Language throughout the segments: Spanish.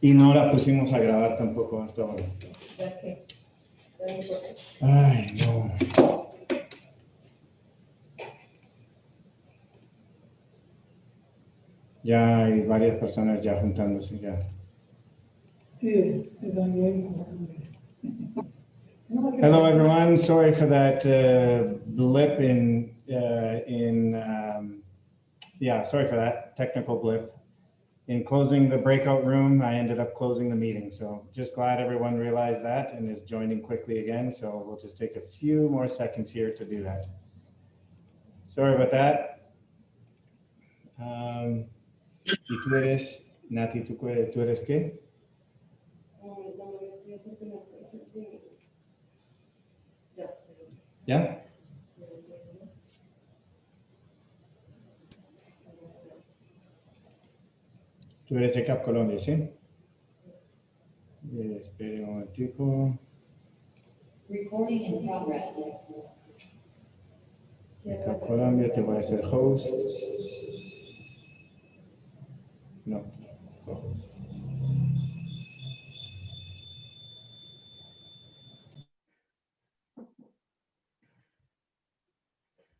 Y no la pusimos a grabar tampoco hasta ahora. No importa. Ay, no. Ya hay varias personas ya juntándose ya. Sí. Hello, everyone. Sorry for that uh, blip in uh, in um, yeah. Sorry for that technical blip. In closing the breakout room, I ended up closing the meeting. So just glad everyone realized that and is joining quickly again. So we'll just take a few more seconds here to do that. Sorry about that. Um, ¿Y tú eres, qué? ¿Ya? Tú eres de Cap Colombia, ¿sí? Eh, Espere un momentico. Recording in progress. De Cap Colombia te voy a hacer host. No.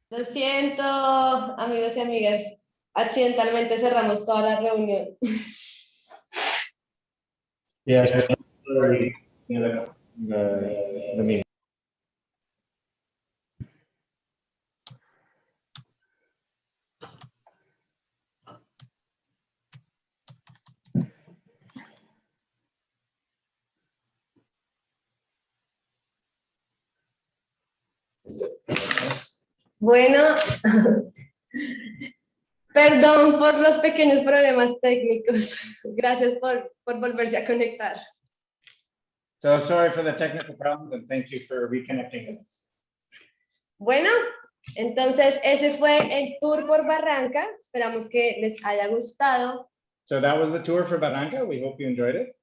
Lo siento, amigos y amigas. Accidentalmente cerramos toda la reunión. Yes. The, the, the meeting. Bueno, perdón por los pequeños problemas técnicos. Gracias por, por volverse a conectar. So sorry for the technical problems and thank you for reconnecting with us. Bueno, entonces ese fue el tour por Barranca. Esperamos que les haya gustado. So that was the tour for Barranca. We hope you enjoyed it.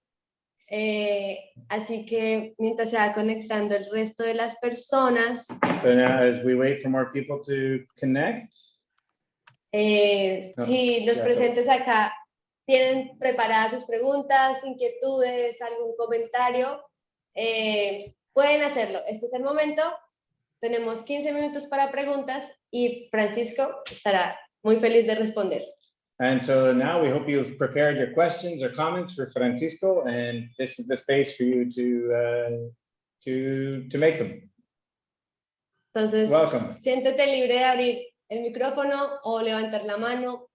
Eh, así que mientras se va conectando el resto de las personas, So now as we wait for more people to connect, eh, No, si los presentes acá tienen preparadas sus preguntas, inquietudes, algún comentario, eh, pueden hacerlo. Este es el momento. Tenemos 15 minutos para preguntas y Francisco estará muy feliz de responder. and so now we hope you've prepared your questions or comments for Francisco, and this is the space for you to uh, to to make them. Entonces, Welcome. siéntete libre de abrir el micrófono o levantar la mano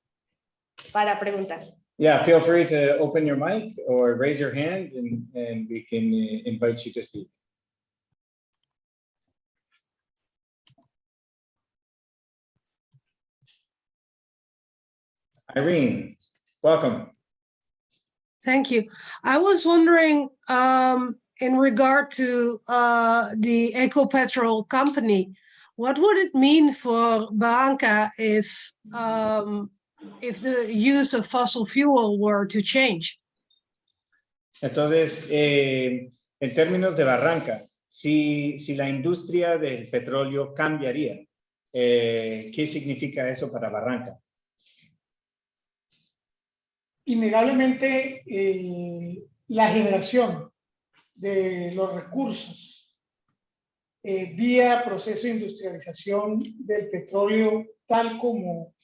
para preguntar. Yeah, feel free to open your mic or raise your hand, and and we can uh, invite you to speak. Irene, welcome. Thank you. I was wondering, um, in regard to, uh, the Ecopetrol company, what would it mean for Barranca if, um, if the use of fossil fuel were to change? Entonces, eh, en términos de Barranca, si, si la industria del petróleo cambiaría, eh, ¿qué significa eso para Barranca? innegablemente eh, la generación de los recursos eh, vía proceso de industrialización del petróleo tal como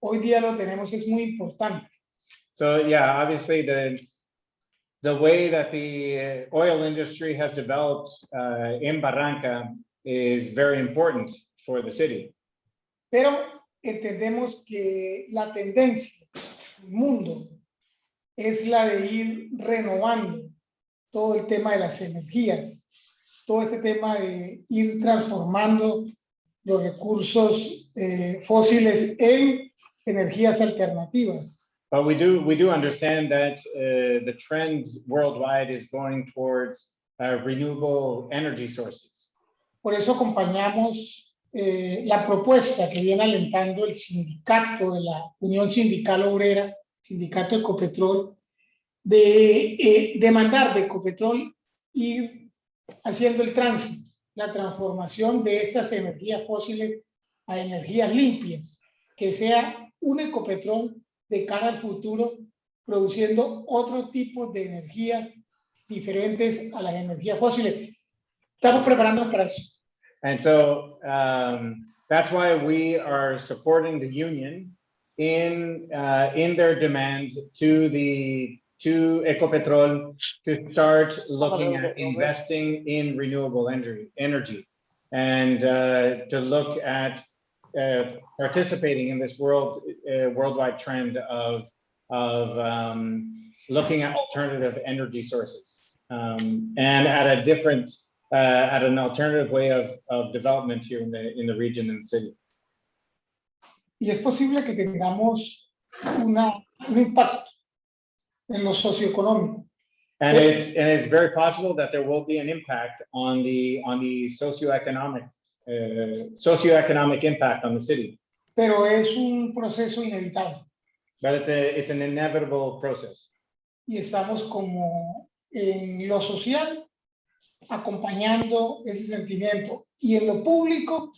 hoy día lo tenemos es muy importante. So yeah, obviously the, the way that the uh, oil industry has developed uh, in Barranca is very important for the city. Pero entendemos que la tendencia del mundo es la de ir renovando todo el tema de las energías, todo este tema de ir transformando los recursos eh, fósiles en energías alternativas. But we do, we do understand that uh, the trend worldwide is going towards uh, renewable energy sources. Por eso acompañamos eh, la propuesta que viene alentando el sindicato de la Unión Sindical Obrera, Sindicato Ecopetrol, de eh, demandar de Ecopetrol ir haciendo el tránsito, la transformación de estas energías fósiles a energías limpias, que sea un Ecopetrol de cara al futuro produciendo otro tipo de energías diferentes a las energías fósiles. Estamos preparándonos para eso. And so um, that's why we are supporting the union in uh, in their demand to the to Ecopetrol to start looking at investing in renewable energy energy. And uh, to look at uh, participating in this world uh, worldwide trend of of um, looking at alternative energy sources. Um, and at a different uh, at an alternative way of, of development here in the in the region and the city. Y es posible que tengamos una, un impacto en lo socioeconómico. And it's and it's very possible that there will be an impact on the on the socioeconomic uh, socioeconomic impact on the city. pero es un proceso inevitable But it's a it's an inevitable process. y estamos como en lo social acompañando ese sentimiento y en lo público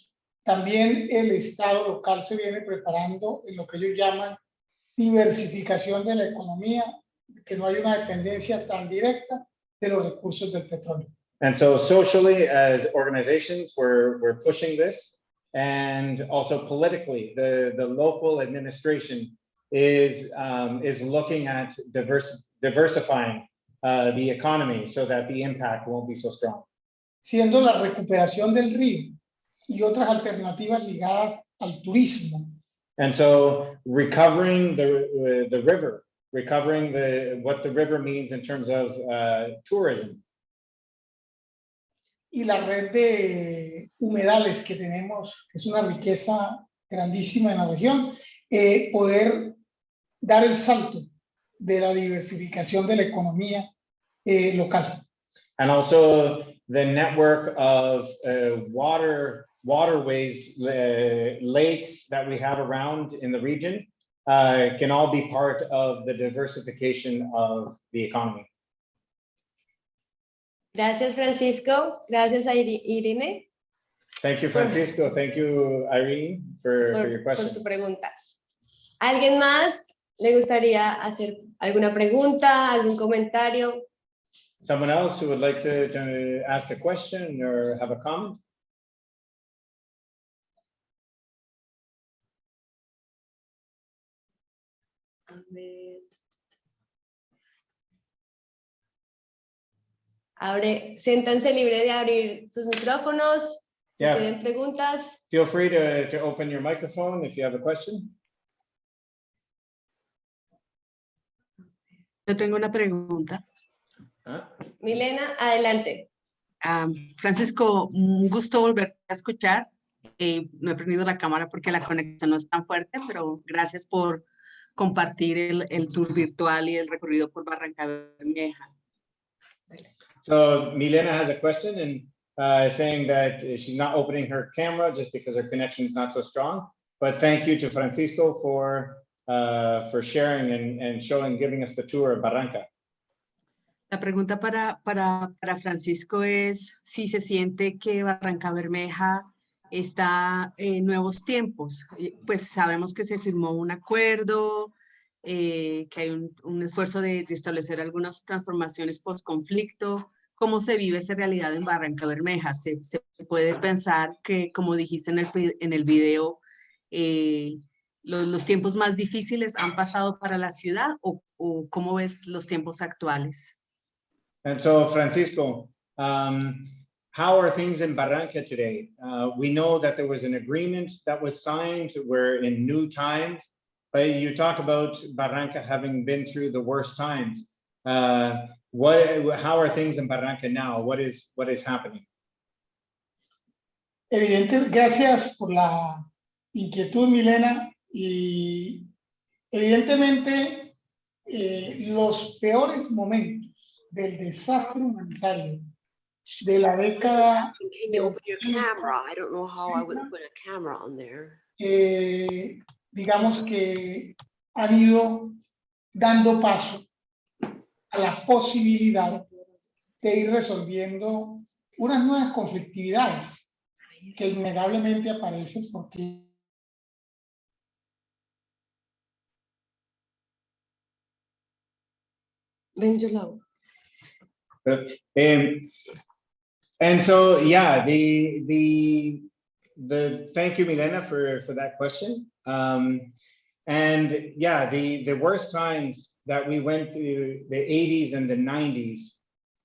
también el Estado local se viene preparando en lo que ellos llaman diversificación de la economía, que no hay una dependencia tan directa de los recursos del petróleo. And so socially, as organizations, we're we're pushing this, and also politically, the the local administration is um, is looking at diverse diversifying uh, the economy so that the impact won't be so strong. siendo la recuperación del río y otras alternativas ligadas al turismo And so recovering the uh, the river, recovering the what the river means in terms of uh, tourism, y la red de humedales que tenemos, que es una riqueza grandísima en la región, eh, poder dar el salto de la diversificación de la economía eh, local. and also the network of uh, water waterways, uh, lakes that we have around in the region uh, can all be part of the diversification of the economy. Gracias, Francisco. Gracias Irene Thank you, Francisco. Thank you, Irene, for, for your por, por tu question. pregunta. ¿Alguien más le gustaría hacer alguna pregunta, algún comentario? Someone else who would like to, to ask a question or have a comment? A ver. Abre, siéntanse libre de abrir sus micrófonos. Si Yeah. tienen preguntas, Feel free to, to open your microphone if you have a question. Yo tengo una pregunta. Huh? Milena, adelante. Ah, Francisco, un gusto volver a escuchar. Eh, no he prendido la cámara porque la conexión no es tan fuerte, pero gracias por compartir el, el tour virtual y el recorrido por Barranca Bermeja. So Milena has a question and uh, saying that she's not opening her camera just because her connection is not so strong. But thank you to Francisco for uh, for sharing and, and showing, giving us the tour of Barranca. La pregunta para, para, para Francisco es si se siente que Barranca Bermeja está en nuevos tiempos. Eh, Pues sabemos que se firmó un acuerdo, eh, que hay un, un esfuerzo de, establecer algunas transformaciones post-conflicto. ¿Cómo se vive esa realidad en Barranca Bermeja? ¿Se, se puede pensar que, como dijiste en el, en el video, eh, los, los tiempos más difíciles han pasado para la ciudad o, o cómo ves los tiempos actuales? And so Francisco, how are things in Barranca today? Uh, we know that there was an agreement that was signed. We're in new times. But you talk about Barranca having been through the worst times. Uh, what, how are things in Barranca now? What is, what is happening? Evidente, gracias por la inquietud, Milena. Y evidentemente, eh, los peores momentos del desastre humanitario de la década, Can you open your camera? I don't know how I would put a camera on there. eh, digamos que han ido dando paso a la posibilidad de ir resolviendo unas nuevas conflictividades que innegablemente aparecen porque Ven, yo la hago. Um, and so, yeah, the, the, the, thank you, Milena, for, for that question. Um, and yeah, the, the worst times that we went through the eighties and the nineties.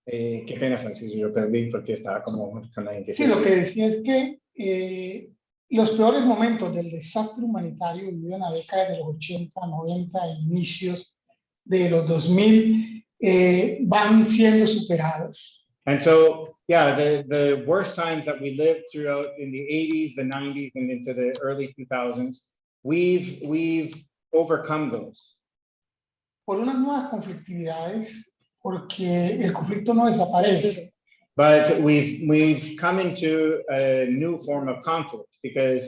Eh, qué pena, Francisco, yo perdí porque estaba como con la Sí, lo que decía es que eh, los peores momentos del desastre humanitario vivido en la década de los 80, 90 e inicios de los 2000 eh, van siendo superados. And so, yeah, the, the worst times that we lived throughout in the 80s, the 90s, and into the early 2000s, we've, we've overcome those. por unas nuevas conflictividades, porque el conflicto no desaparece, But we've, we've come into a new form of conflict because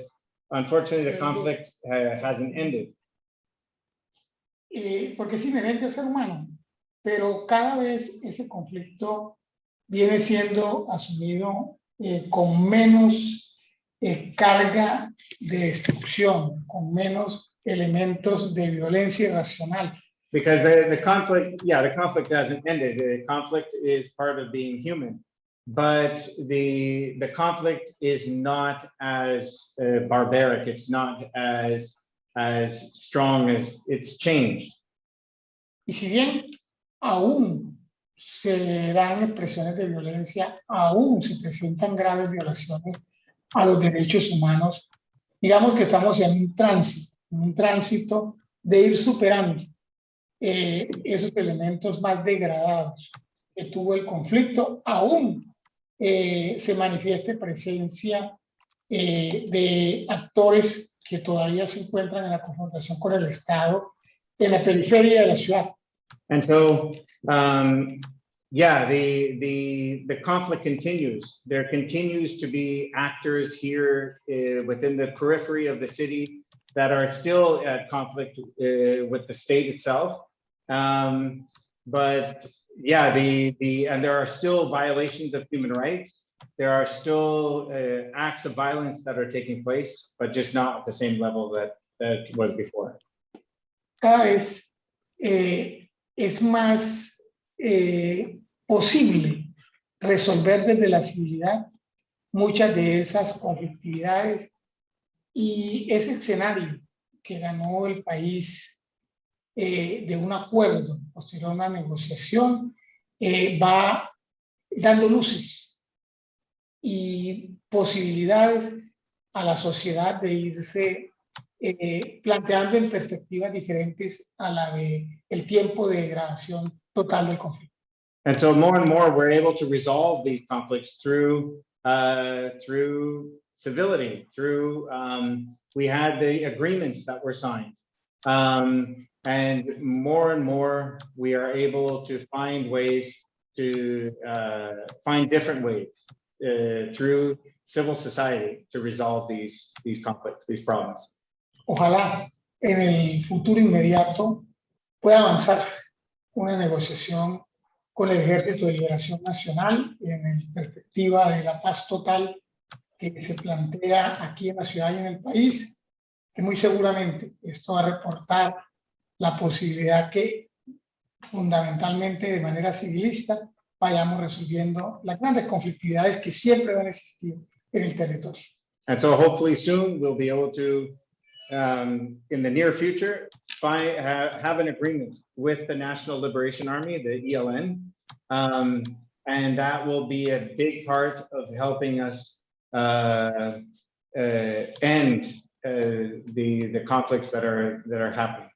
unfortunately the conflict uh, hasn't ended. eh, porque es inherente al ser humano, pero cada vez ese conflicto viene siendo asumido eh, con menos eh, carga de destrucción, con menos elementos de violencia irracional. Because the, the conflict, yeah, the conflict hasn't ended. The conflict is part of being human. But the, the conflict is not as uh, barbaric. It's not as, as strong as it's changed. Y si bien aún se dan expresiones de violencia, aún se presentan graves violaciones a los derechos humanos, digamos que estamos en un tránsito, en un tránsito de ir superando eh, esos elementos más degradados que tuvo el conflicto, aún eh, se manifieste presencia eh, de actores que todavía se encuentran en la confrontación con el Estado en la periferia de la ciudad. And so, um, yeah, the, the, the conflict continues. There continues to be actors here uh, within the periphery of the city that are still at conflict uh, with the state itself. Um, but yeah, the, the, and there are still violations of human rights. There are still uh, acts of violence that are taking place, but just not at the same level that, that was before. Guys, eh, es más eh, posible resolver desde la civilidad muchas de esas conflictividades. Y ese escenario que ganó el país eh, de un acuerdo posterior a una negociación eh, va dando luces y posibilidades a la sociedad de irse eh, planteando en perspectivas diferentes a la de el tiempo de degradación total del conflicto. And so more and more, we're able to resolve these conflicts through, uh, through civility, through, um, we had the agreements that were signed. Um, and more and more, we are able to find ways to, uh, find different ways, uh, through civil society to resolve these, these conflicts, these problems. Ojalá en el futuro inmediato pueda avanzar una negociación con el Ejército de Liberación Nacional en el perspectiva de la paz total que se plantea aquí en la ciudad y en el país, que muy seguramente esto va a reportar la posibilidad que fundamentalmente de manera civilista vayamos resolviendo las grandes conflictividades que siempre van a existir en el territorio. And so hopefully soon we'll be able to, um, in the near future, find, have, have an agreement with the National Liberation Army, the ELN. Um, and that will be a big part of helping us, uh, uh, end, uh, the, the conflicts that are, that are happening.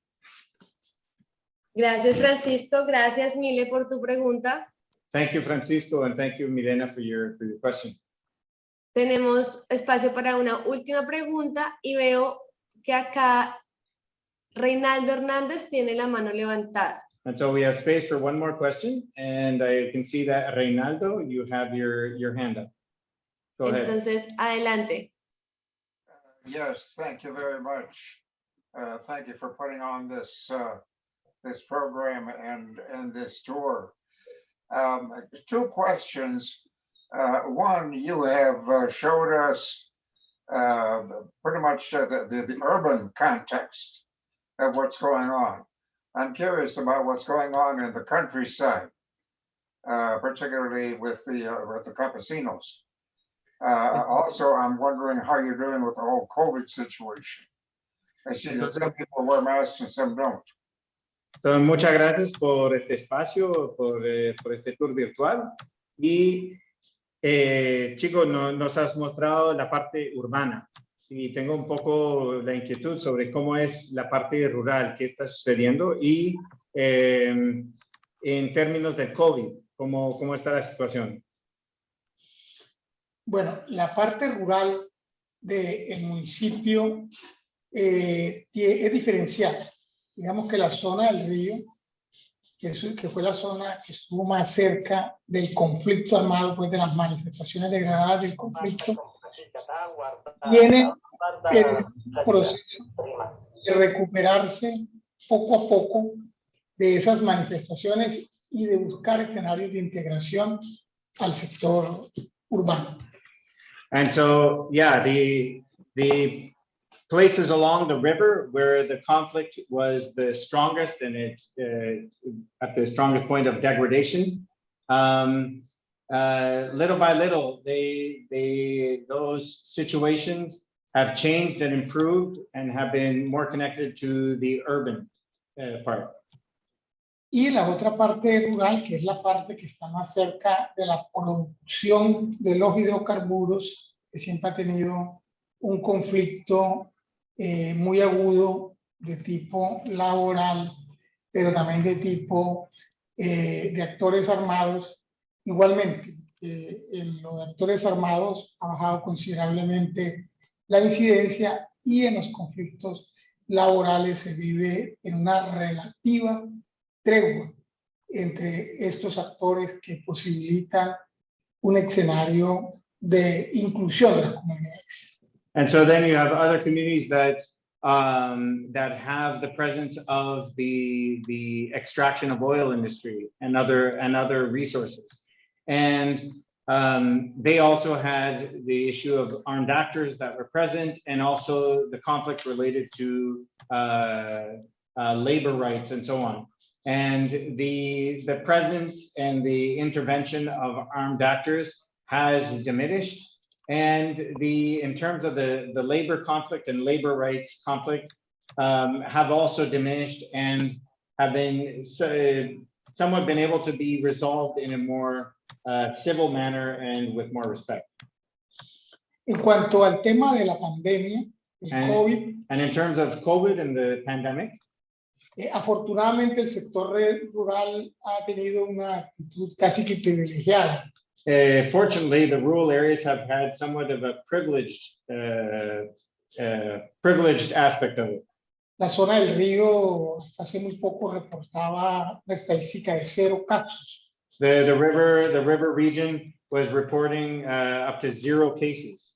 Gracias, Francisco. Gracias, Mile, por tu pregunta. Thank you, Francisco, and thank you, Milena, for your, for your question. Tenemos espacio para una última pregunta y veo que acá Reinaldo Hernández tiene la mano levantada. And so we have space for one more question, and I can see that Reynaldo, you have your, your hand up. Go ahead. Entonces, adelante. Yes, thank you very much. Uh, Thank you for putting on this, uh, this program and, and this tour. Um, Two questions. Uh, One, you have uh, showed us uh, pretty much uh, the, the the urban context of what's going on. I'm curious about what's going on in the countryside, uh, particularly with the, uh, with the campesinos. Uh, also, I'm wondering how you're doing with the whole COVID situation. I see that some people wear masks and some don't. Entonces, muchas gracias por este espacio, por, eh, por este tour virtual. Y eh, chicos, no- nos has mostrado la parte urbana. Y tengo un poco la inquietud sobre cómo es la parte rural, qué está sucediendo y eh, en términos del COVID, cómo, cómo está la situación. Bueno, la parte rural del municipio eh, es diferenciada. Digamos que la zona del río, que, fue la zona que estuvo más cerca del conflicto armado, pues de las manifestaciones degradadas del conflicto, tiene el proceso de recuperarse poco a poco de esas manifestaciones y de buscar escenarios de integración al sector urbano. And so, yeah, the, the places along the river where the conflict was the strongest and it, uh, at the strongest point of degradation. Um, uh, little by little, they, they, those situations have changed and improved and have been more connected to the urban uh, part. Y la otra parte rural, que es la parte que está más cerca de la producción de los hidrocarburos, que siempre ha tenido un conflicto eh, muy agudo de tipo laboral, pero también de tipo eh, de actores armados. Igualmente, eh, en los actores armados ha bajado considerablemente la incidencia y en los conflictos laborales se vive en una relativa tregua entre estos actores que posibilitan un escenario de inclusión de las comunidades. And so then you have other communities that um, that have the presence of the the extraction of oil industry and other and other resources. And um, they also had the issue of armed actors that were present and also the conflict related to uh, uh, labor rights and so on. And the the presence and the intervention of armed actors has diminished and the, in terms of the, the labor conflict and labor rights conflict um, have also diminished and have been so- somewhat been able to be resolved in a more uh, civil manner and with more respect. En cuanto al tema de la pandemia, el And- COVID, And in terms of COVID and the pandemic, eh, afortunadamente el sector rural ha tenido una actitud casi que privilegiada. Uh, fortunately, the rural areas have had somewhat of a privileged, uh, uh, privileged aspect of it. La zona del río hasta hace muy poco reportaba una estadística de cero casos. The, the river, the river region was reporting uh, up to zero cases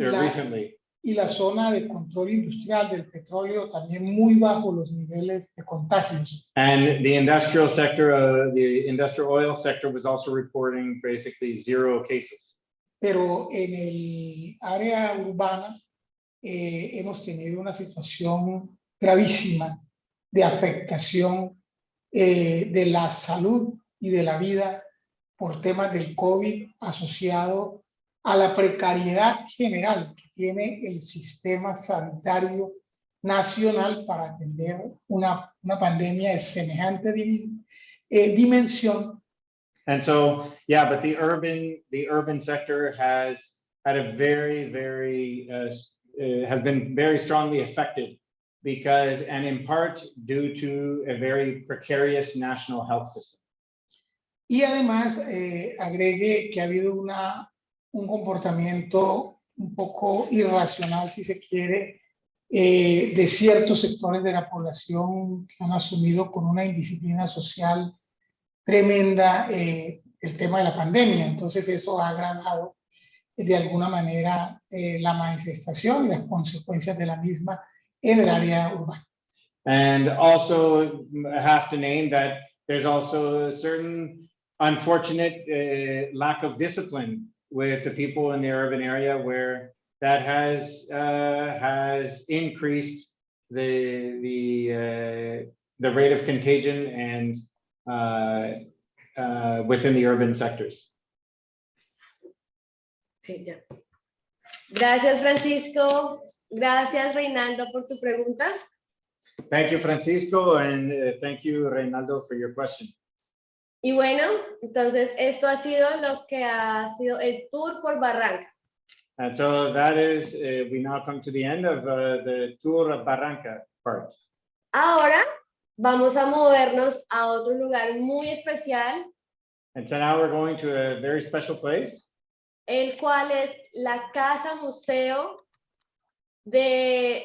uh, La- recently. Y la zona de control industrial del petróleo también muy bajo los niveles de contagios. And the industrial sector, uh, the industrial oil sector was also reporting basically zero cases. Pero en el área urbana eh, hemos tenido una situación gravísima de afectación eh, de la salud y de la vida por temas del COVID asociado a la precariedad general tiene el sistema sanitario nacional para atender una, una pandemia de semejante eh, dimensión And so, yeah, but the urban, the urban sector has had a very, very, uh, uh, has been very strongly affected because, and in part due to a very precarious national health system. Y además eh, agregue que ha habido una, un comportamiento un poco irracional, si se quiere, eh, de ciertos sectores de la población que han asumido con una indisciplina social tremenda eh, el tema de la pandemia. Entonces eso ha agravado eh, de alguna manera eh, la manifestación y las consecuencias de la misma en el área urbana. And also have to name that there's also a certain unfortunate lack of discipline with the people in the urban area where that has uh, has increased the the uh, the rate of contagion and uh, uh, within the urban sectors. Sí, ya. Gracias, Francisco. Gracias, Reinaldo, por tu pregunta. Thank you, Francisco, and uh, thank you, Reynaldo, for your question. Y bueno, entonces esto ha sido lo que ha sido el tour por Barranca. And so that is, uh, we now come to the end of uh, the tour of Barranca part. Ahora vamos a movernos a otro lugar muy especial, And so now we're going to a very special place. el cual es la Casa Museo de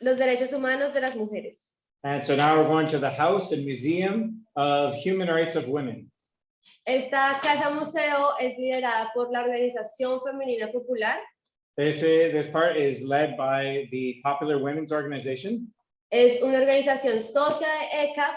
los Derechos Humanos de las Mujeres. And so now we're going to the House and Museum of Human Rights of Women. Esta Casa Museo es liderada por la Organización Femenina Popular. This, is- this part is led by the Popular Women's Organization. Es una organización socia de ECAP.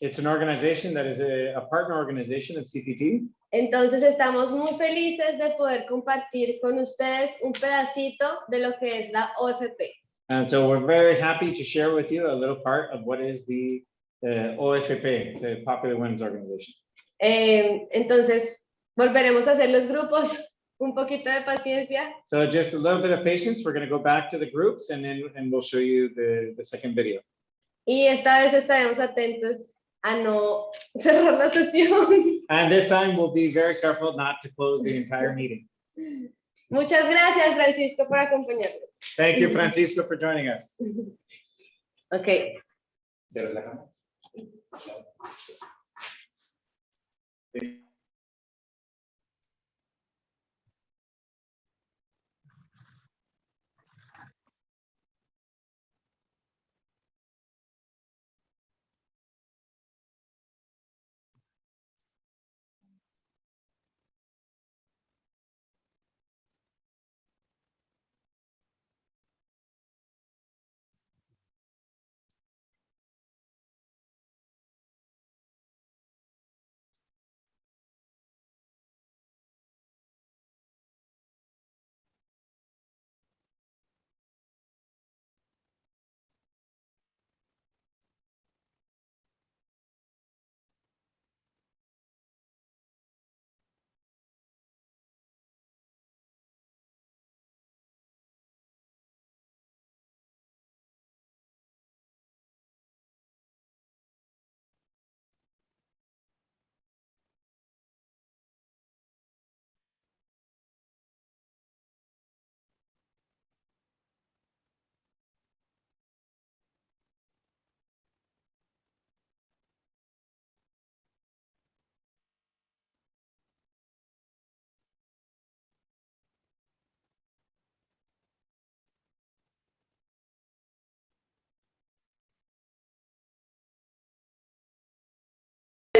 It's an organization that is a, a partner organization of CPT. Entonces estamos muy felices de poder compartir con ustedes un pedacito de lo que es la OFP. And so we're very happy to share with you a little part of what is the uh, OFP, the Popular Women's Organization. Eh, entonces volveremos a hacer los grupos, un poquito de paciencia. So just a little bit of patience. We're going to go back to the groups and then and we'll show you the, the second video. Y esta vez estaremos atentos a no cerrar la sesión. And this time we'll be very careful not to close the entire meeting. Muchas gracias, Francisco, por acompañarnos. Thank you, Francisco, for joining us. Ok,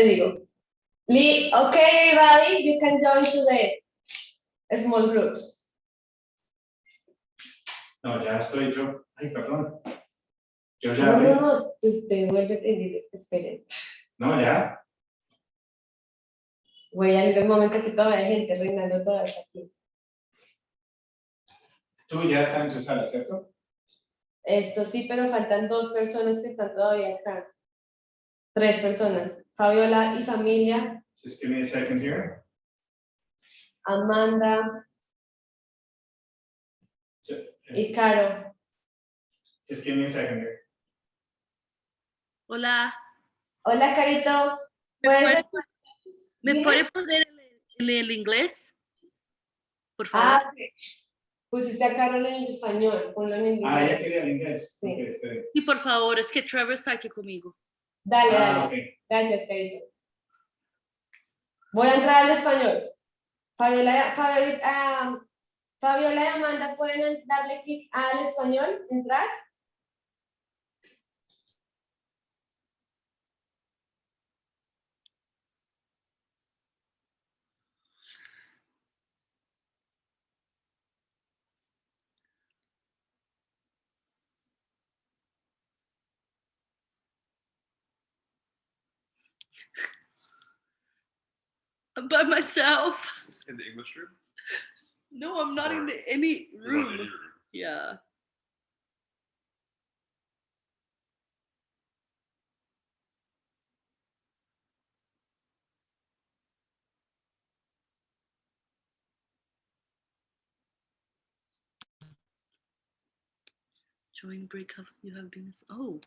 te digo. Lee, okay, everybody, you can join to the small groups. No, ya estoy yo. Ay, perdón. Yo No, no, no, usted vuelve a tener, esperen. No, ya. Voy a ir al momento que todavía hay gente reinando todavía está aquí. Tú ya estás en tu sala, ¿cierto? Esto sí, pero faltan dos personas que están todavía acá. Tres personas. Fabiola y familia, Just give me a second here. Amanda y Caro. Just give me a second here. Hola, Hola, Carito. ¿me ¿Puedes puede, me puede poner el, el inglés? Por Ah, favor. pusiste a Carol en el español, ponlo en inglés. Ah, ya quería el inglés. Sí. Ok, espere. Sí, por favor, es que Trevor está aquí conmigo. Dale, Ah, dale. Gracias, Carito. Voy a entrar al español. Fabiola, Fabiola, ah, Fabiola y Amanda, ¿pueden darle clic al español? ¿Entrar? by myself. In the English room? No, I'm not or in any room. Not in room. Yeah. Join breakup. You have been. Oh.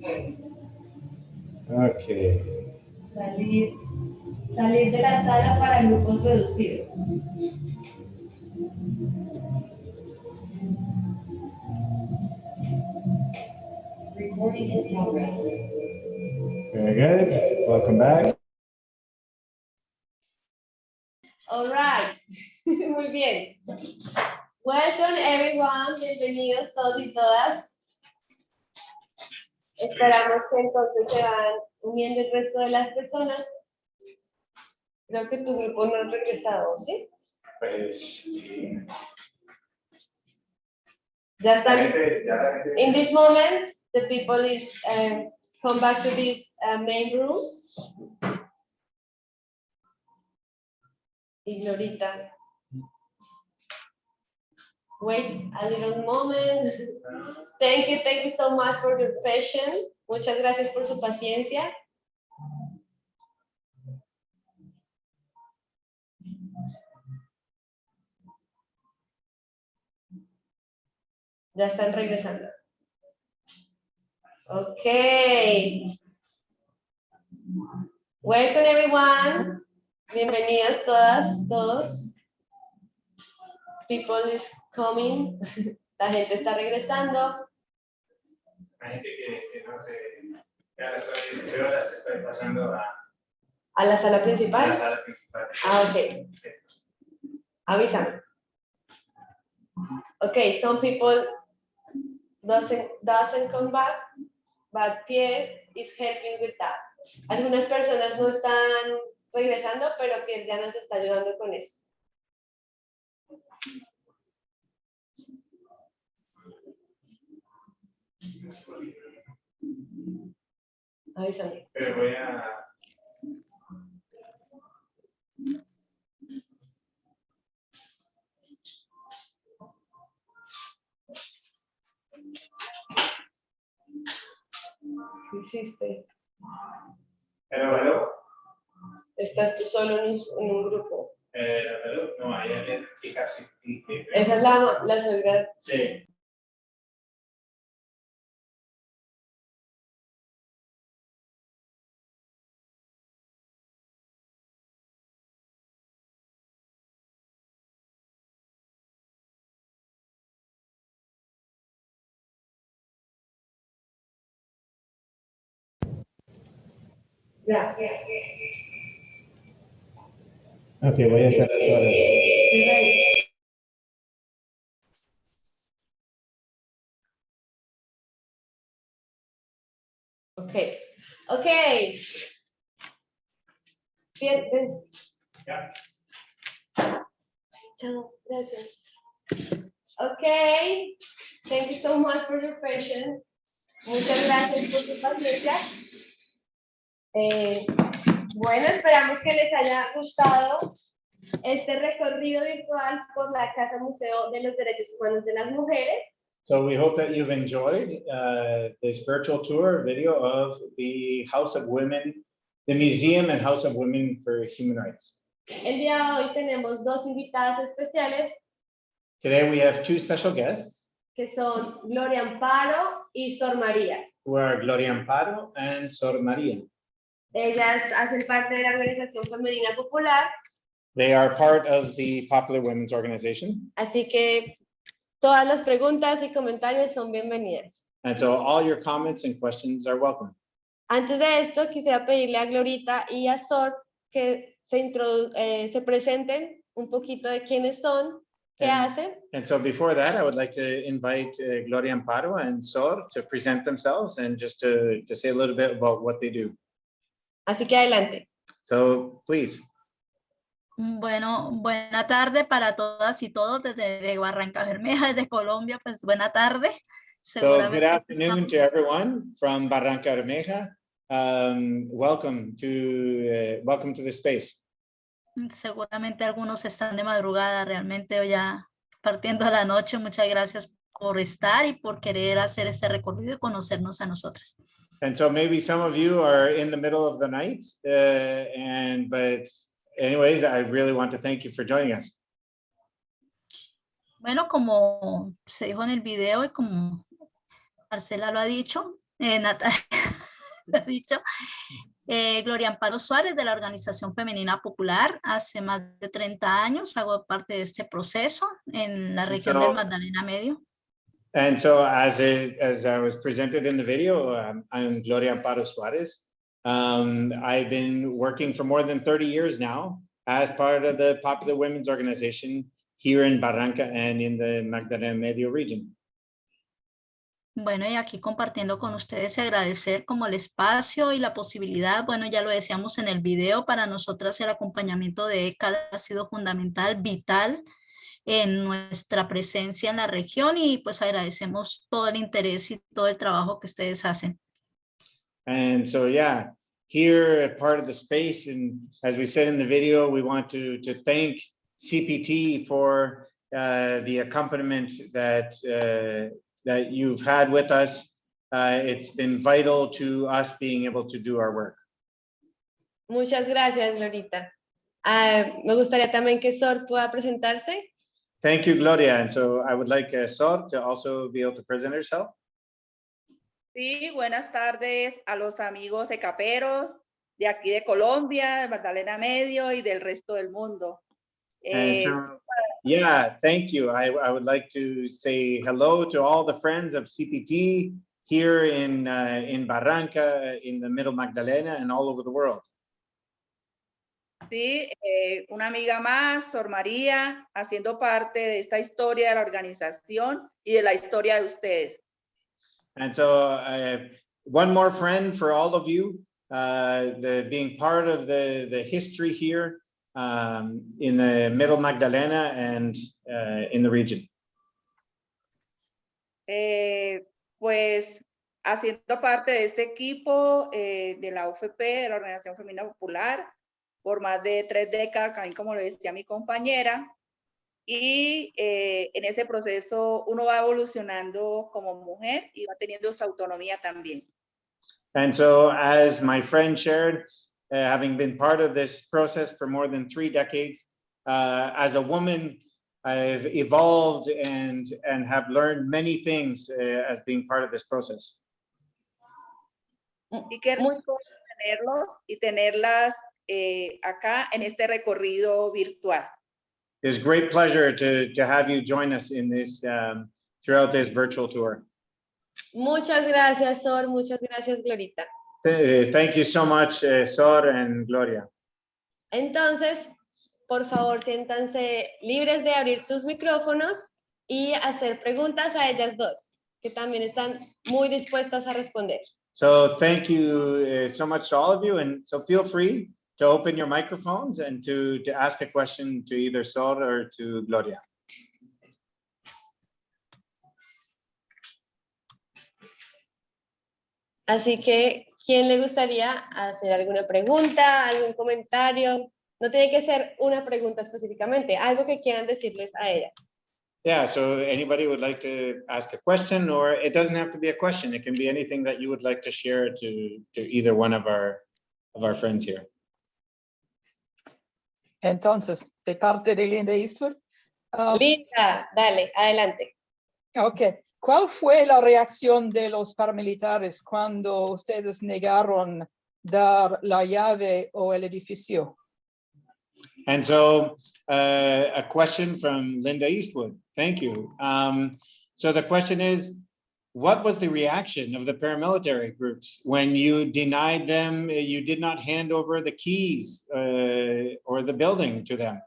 Okay. Salir, salir de la sala para grupos reducidos. Very good. Welcome back. All right. Muy bien. Welcome everyone. Bienvenidos todos y todas. Esperamos que entonces se van uniendo el resto de las personas. Creo que tu grupo no ha regresado, ¿sí? Pues sí. Ya están. In this moment, the people is um, come back to this uh, main room. Y Glorita. Wait a little moment. Thank you, thank you so much for your patience. Muchas gracias por su paciencia. Ya están regresando. Okay. Welcome everyone. Bienvenidas todas, todos. People coming. La gente está regresando. Hay gente que, que no sé, ya las estoy, yo las estoy pasando a, A la sala a la principal. sala principal. Ah, ok. Avísame. Okay, some people doesn't, doesn't come back, but Pierre is helping with that. Algunas personas no están regresando, pero Pierre ya nos está ayudando con eso. Avísame. Pero voy a, ¿Qué hiciste? pero, pero, Estás tú solo en un, en un grupo. eh, no, casi, sí, sí, Esa es la, la suegra. sí. Ya. Okay, voy a hacer todas. Cierra ahí. Okay. Okay. Bien, ven. Ya. Chao, gracias. Okay. Thank you so much for your patience. Muchas gracias por su paciencia. Eh, bueno, esperamos que les haya gustado este recorrido virtual por la Casa Museo de los Derechos Humanos de las Mujeres. So we hope that you've enjoyed uh, this virtual tour video of the House of Women, the Museum and House of Women for Human Rights. El día de hoy tenemos dos invitadas especiales Today we have two special guests que son Gloria Amparo y Sor María. who are Gloria Amparo and Sor Maria. Ellas hacen parte de la Organización Femenina Popular, They are part of the Popular Women's Organization. así que todas las preguntas y comentarios son bienvenidas. And so all your comments and questions are welcome. Antes de esto, quisiera pedirle a Glorita y a Sor que se, eh, se presenten un poquito de quiénes son, qué Em, hacen. And so before that, I would like to invite uh, Gloria Amparo and Sor to present themselves and just to, to say a little bit about what they do. Así que adelante. So please. Bueno, buena tarde para todas y todos desde de Barranca Bermeja, desde Colombia, pues buena tarde. So good afternoon to everyone from Barranca Bermeja. Um, welcome to, uh, welcome to the space. seguramente algunos están de madrugada realmente o ya partiendo a la noche. Muchas gracias por estar y por querer hacer este recorrido y conocernos a nosotras. And so maybe some of you are in the middle of the night, uh, and, but anyways, I really want to thank you for joining us. Bueno, como se dijo en el video y como Marcela lo ha dicho, eh, Natalia lo ha dicho, eh, Gloria Amparo Suárez de la Organización Femenina Popular, hace más de 30 años hago parte de este proceso en la región del So- Magdalena Medio. And so as it, as I was presented in the video, um, I'm Gloria Amparo Suarez. Um, I've been working for more than 30 years now as part of the Popular Women's Organization here in Barranca and in the Magdalena Medio region. Bueno, y aquí compartiendo con ustedes y agradecer como el espacio y la posibilidad, bueno, ya lo decíamos en el video, para nosotras el acompañamiento de ECAD ha sido fundamental, vital en nuestra presencia en la región y pues agradecemos todo el interés y todo el trabajo que ustedes hacen. And so, yeah, here at part of the space, and as we said in the video, we want to, to thank CPT for uh, the accompaniment that, uh, that you've had with us. Uh, it's been vital to us being able to do our work. Muchas gracias, Lorita. Ah, me gustaría también que Sor pueda presentarse. Thank you, Gloria. And so I would like uh, Sor to also be able to present herself. Sí, buenas tardes a los amigos ecaperos de aquí de Colombia, de Magdalena Medio y del resto del mundo. Eh, so, yeah, thank you. I, I would like to say hello to all the friends of CPT here in, uh, in Barranca, in the middle Magdalena and all over the world. Sí, eh, una amiga más, Sor María, haciendo parte de esta historia de la organización y de la historia de ustedes. And so uh, one more friend for all of you, uh, the, being part of the, the history here um, in the middle Magdalena and uh, in the region. Eh, pues haciendo parte de este equipo eh, de la UFP, de la Organización Femenina Popular, por más de tres décadas, también como lo decía mi compañera, y eh, en ese proceso uno va evolucionando como mujer y va teniendo su autonomía también. And so as my friend shared, uh, having been part of this process for more than three decades, uh, as a woman, I've evolved and, and have learned many things uh, as being part of this process. Y qué hermoso tenerlos y tenerlas eh, acá en este recorrido virtual. It's a great pleasure to, to have you join us in this, um, throughout this virtual tour. Muchas gracias, Sor. Muchas gracias, Glorita. Uh, Thank you so much, uh, Sor and Gloria. Entonces, por favor, siéntanse libres de abrir sus micrófonos y hacer preguntas a ellas dos, que también están muy dispuestas a responder. So thank you uh, so much to all of you. And so feel free to open your microphones and to, to ask a question to either Sor or to Gloria. Así que, ¿quién le gustaría hacer alguna pregunta, algún comentario? No tiene que ser una pregunta específicamente, algo que quieran decirles a ellas. Yeah, so anybody would like to ask a question, or it doesn't have to be a question. It can be anything that you would like to share to, to either one of our, of our friends here. Entonces, de parte de Linda Eastwood. um, Linda, dale, adelante. Ok, ¿cuál fue la reacción de los paramilitares cuando ustedes negaron dar la llave o el edificio. And so uh, a question from Linda Eastwood. Thank you. Um, so the question is, what was the reaction of the paramilitary groups when you denied them, uh, you did not hand over the keys uh, or the building to them?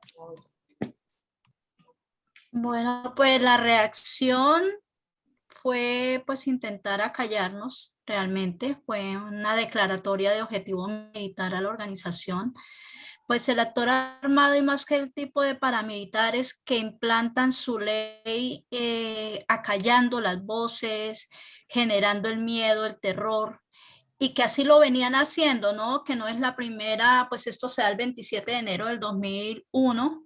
Bueno, pues la reacción fue pues intentar acallarnos realmente, fue una declaratoria de objetivo militar a la organización. Pues el actor armado y más que el tipo de paramilitares que implantan su ley eh, acallando las voces, generando el miedo, el terror, y que así lo venían haciendo, ¿no? Que no es la primera, pues esto se da el 27 de enero del 2001,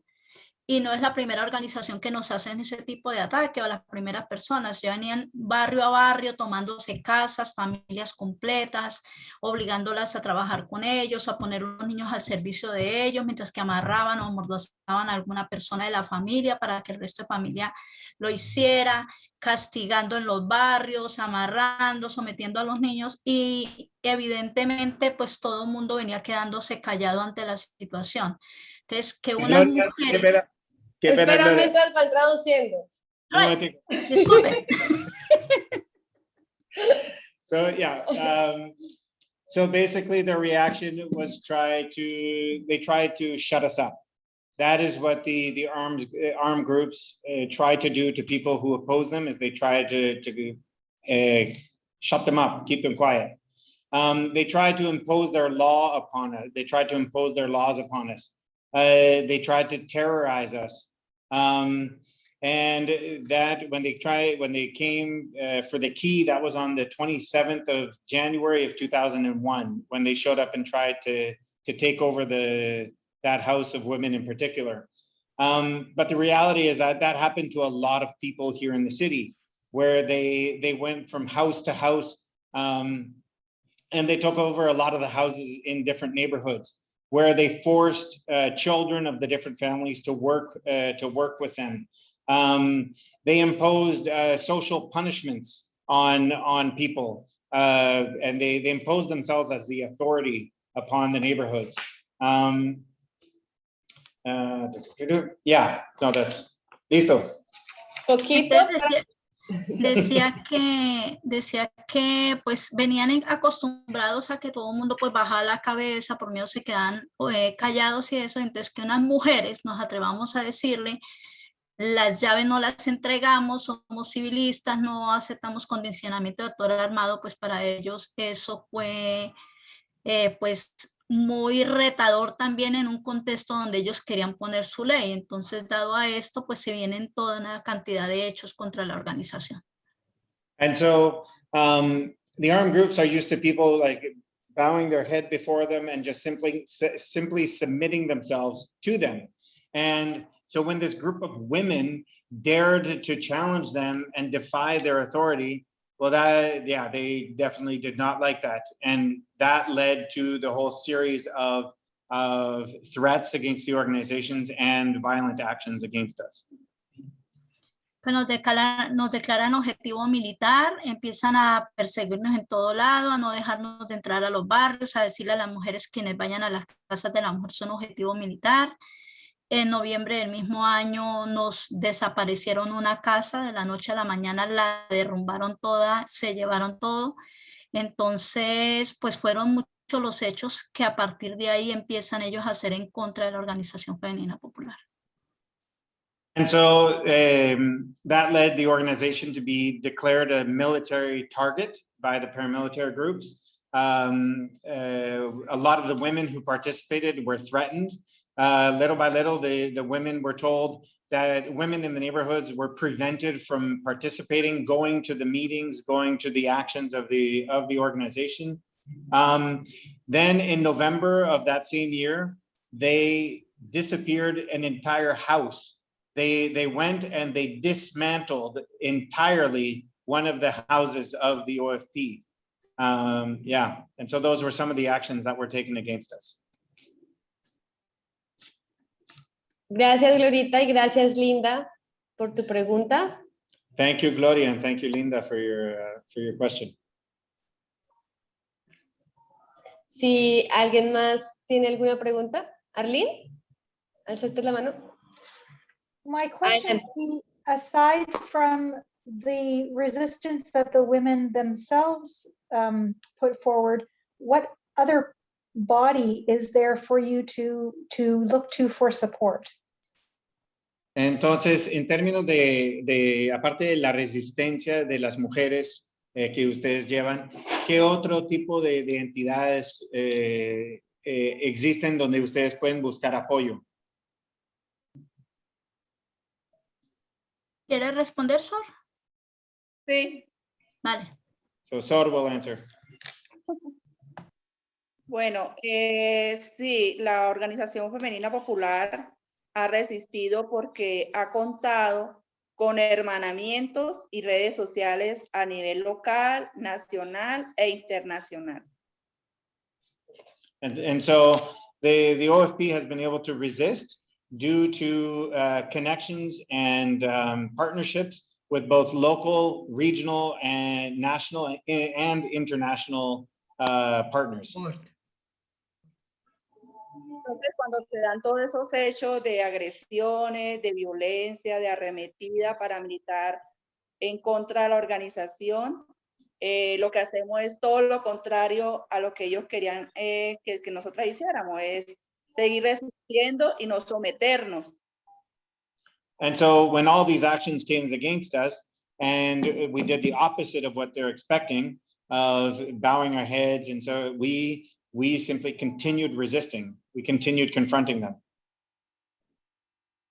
y no es la primera organización que nos hacen ese tipo de ataque a las primeras personas. Ya venían barrio a barrio tomándose casas, familias completas, obligándolas a trabajar con ellos, a poner a los niños al servicio de ellos, mientras que amarraban o amordazaban a alguna persona de la familia para que el resto de familia lo hiciera, castigando en los barrios, amarrando, sometiendo a los niños y evidentemente pues todo el mundo venía quedándose callado ante la situación. Entonces, que Gloria, mujeres... espera, que espera, Espera Gloria. mientras van traduciendo. Un. Disculpe. So yeah, um, so basically the reaction was try to, they tried to shut us up. That is what the, the arms, uh, armed groups uh, try to do to people who oppose them is they try to, to uh, shut them up, keep them quiet. Um, they tried to impose their law upon us. They tried to impose their laws upon us. Uh, they tried to terrorize us. Um, and that when they tried, when they came uh, for the key, that was on the 27th of January of 2001, when they showed up and tried to, to take over the, that house of women in particular. Um, but the reality is that that happened to a lot of people here in the city, where they, they went from house to house, um, and they took over a lot of the houses in different neighborhoods where they forced uh, children of the different families to work uh, to work with them. Um, they imposed uh, social punishments on on people, uh, and they they imposed themselves as the authority upon the neighborhoods. Um, uh, yeah, no, that's listo. Poquito. Entonces, decía, que decía que pues venían en- acostumbrados a que todo el mundo pues bajaba la cabeza, por miedo se quedan eh, callados y eso, entonces que unas mujeres nos atrevamos a decirle las llaves no las entregamos, somos civilistas, no aceptamos condicionamiento de actor armado, pues para ellos eso fue eh, pues muy retador también en un contexto donde ellos querían poner su ley. Entonces, dado a esto, pues se vienen toda una cantidad de hechos contra la organización. And so um, the armed groups are used to people like bowing their head before them and just simply simply submitting themselves to them. And so when this group of women dared to challenge them and defy their authority, well, that yeah, they definitely did not like that, and that led to the whole series of of threats against the organizations and violent actions against us. Pues nos declaran, nos declaran objetivo militar, empiezan a perseguirnos en todo lado, a no dejarnos de entrar a los barrios, a decirle a las mujeres quienes vayan a las casas de la mujer son objetivo militar. En noviembre del mismo año nos desaparecieron una casa, de la noche a la mañana la derrumbaron toda, se llevaron todo. Entonces, pues fueron muchos los hechos que a partir de ahí empiezan ellos a hacer en contra de la Organización Femenina Popular. And so um, that led the organization to be declared a military target by the paramilitary groups. Um, uh, a lot of the women who participated were threatened. Uh, little by little, the, the women were told that women in the neighborhoods were prevented from participating, going to the meetings, going to the actions of the, of the organization. Um, then in November of that same year, they disappeared an entire house they they went and they dismantled entirely one of the houses of the OFP. Um, yeah, and so those were some of the actions that were taken against us. Gracias, Glorita, y gracias, Linda, por tu pregunta. Thank you, Gloria, and thank you, Linda, for your uh, for your question. Si alguien más tiene alguna pregunta, Arlene, alzaste la mano. My question be, aside from the resistance that the women themselves um, put forward, what other body is there for you to, to look to for support? Entonces, en términos de, de, aparte de la resistencia de las mujeres eh, que ustedes llevan, ¿qué otro tipo de, de entidades eh, eh, existen donde ustedes pueden buscar apoyo? ¿Quiere responder, Sor? Sí. Vale. So Sor will answer. Bueno, eh, sí, la Organización Femenina Popular ha resistido porque ha contado con hermanamientos y redes sociales a nivel local, nacional e internacional. And, and so the, the OFP has been able to resist due to uh, connections and um, partnerships with both local, regional, and national and international uh, partners. Entonces, cuando se dan todos esos hechos de agresiones, de violencia, de arremetida paramilitar en contra de la organización, eh, lo que hacemos es todo lo contrario a lo que ellos querían eh, que, que nosotros hiciéramos, es seguir resistiendo y no someternos. And so when all these actions came against us and we did the opposite of what they're expecting of bowing our heads. And so we, we simply continued resisting. We continued confronting them.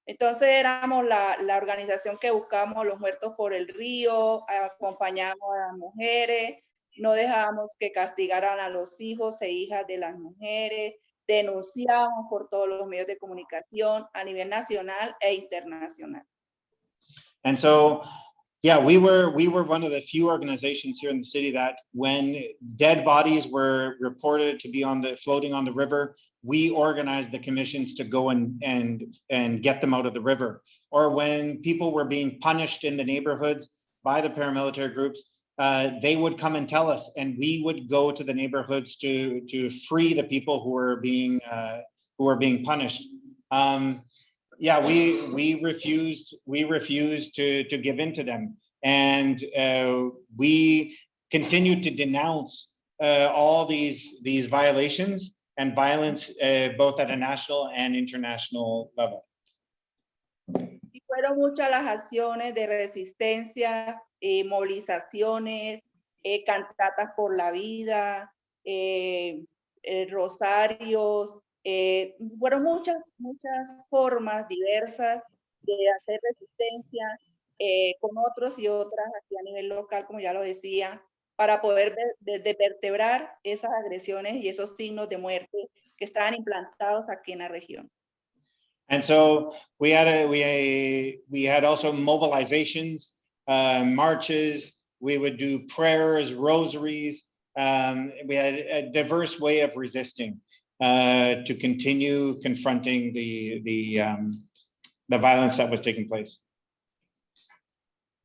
Entonces éramos la, la organización que buscamos los muertos por el río, acompañamos a las mujeres, no dejábamos que castigaran a los hijos e hijas de las mujeres, denunciamos por todos los medios de comunicación a nivel nacional e internacional. And so, yeah, we were we were one of the few organizations here in the city that when dead bodies were reported to be on the floating on the river, we organized the commissions to go and and and get them out of the river. Or when people were being punished in the neighborhoods by the paramilitary groups, uh, they would come and tell us, and we would go to the neighborhoods to to free the people who were being uh, who were being punished. Um, yeah, we we refused we refused to to give in to them, and uh, we continued to denounce uh, all these these violations and violence uh, both at a national and international level. Y fueron muchas las acciones de resistencia, eh, movilizaciones, eh, cantatas por la vida, eh, rosarios, eh, fueron muchas, muchas formas diversas de hacer resistencia eh, con otros y otras aquí a nivel local, como ya lo decía, para poder de vertebrar esas agresiones y esos signos de muerte que estaban implantados aquí en la región. And so we had a we we had also mobilizations, uh, marches. We would do prayers, rosaries. Um, we had a diverse way of resisting uh, to continue confronting the the um, the violence that was taking place.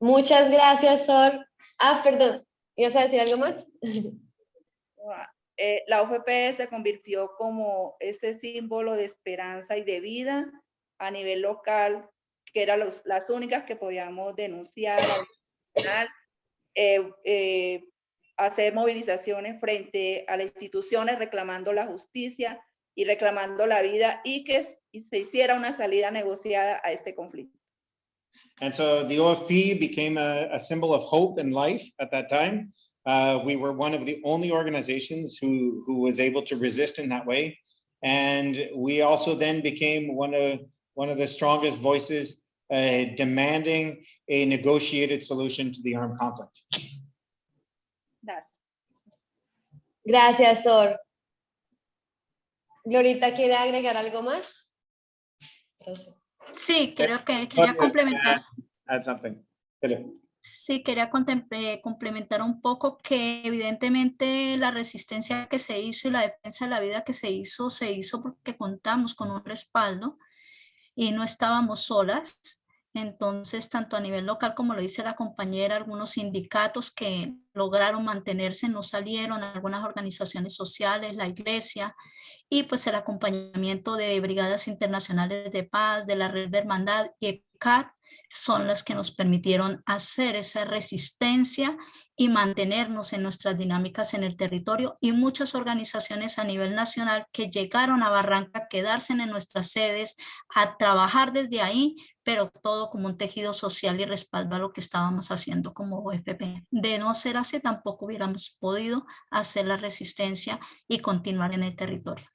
Muchas gracias, Sor. Ah, perdón, ¿ibas a decir algo más? Eh, la UFP se convirtió como ese símbolo de esperanza y de vida a nivel local, que eran los- las únicas que podíamos denunciar, denunciar, eh, eh, hacer movilizaciones frente a las instituciones reclamando la justicia y reclamando la vida y que se hiciera una salida negociada a este conflicto. And so the OFP became a, a symbol of hope and life at that time. Uh, we were one of the only organizations who, who was able to resist in that way. And we also then became one of, one of the strongest voices uh, demanding a negotiated solution to the armed conflict. Gracias. Gracias, Sor. Glorita, ¿quiere agregar algo más? Sí, creo que quería complementar. Add something. Philip. Sí, quería eh, complementar un poco que evidentemente la resistencia que se hizo y la defensa de la vida que se hizo, se hizo porque contamos con un respaldo y no estábamos solas. Entonces, tanto a nivel local, como lo dice la compañera, algunos sindicatos que lograron mantenerse, no salieron, algunas organizaciones sociales, la iglesia, y pues el acompañamiento de brigadas internacionales de paz, de la red de hermandad y ECAT, son las que nos permitieron hacer esa resistencia y mantenernos en nuestras dinámicas en el territorio y muchas organizaciones a nivel nacional que llegaron a Barranca quedarse en nuestras sedes, a trabajar desde ahí, pero todo como un tejido social y respaldo a lo que estábamos haciendo como OFP. De no ser así, tampoco hubiéramos podido hacer la resistencia y continuar en el territorio.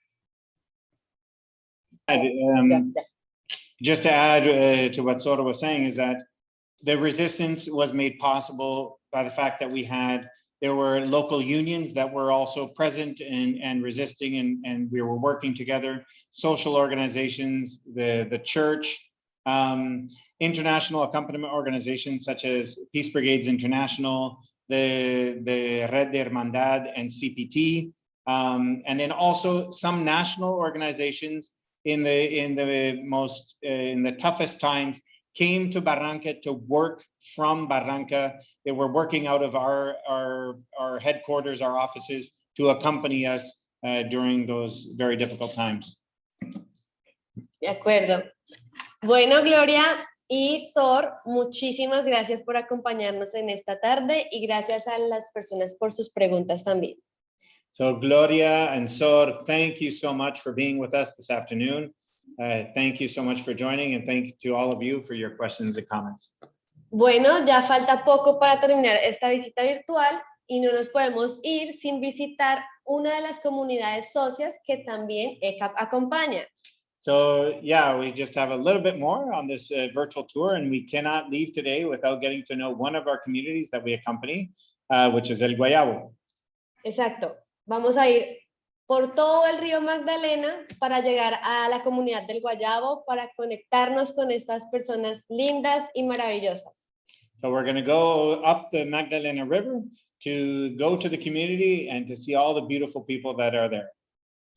Um, just to add uh, to what Sora was saying is that the resistance was made possible by the fact that we had there were local unions that were also present and, and resisting and, and we were working together, social organizations, the, the church, um, international accompaniment organizations such as Peace Brigades International, the, the Red de Hermandad and CPT, um, and then also some national organizations in the in the most uh, in the toughest times came to Barranca to work from Barranca. They were working out of our our our headquarters, our offices, to accompany us uh, during those very difficult times. De acuerdo. Bueno, Gloria y Sor, muchísimas gracias por acompañarnos en esta tarde y gracias a las personas por sus preguntas también. So Gloria and Sor, thank you so much for being with us this afternoon. Uh, thank you so much for joining and thank you to all of you for your questions and comments. Bueno, ya falta poco para terminar esta visita virtual y no nos podemos ir sin visitar una de las comunidades socias que también ECAP acompaña. So yeah, we just have a little bit more on this uh, virtual tour and we cannot leave today without getting to know one of our communities that we accompany, uh, which is El Guayabo. Exacto. Vamos a ir por todo el río Magdalena para llegar a la comunidad del Guayabo para conectarnos con estas personas lindas y maravillosas. So we're going to go up the Magdalena River to go to the community and to see all the beautiful people that are there.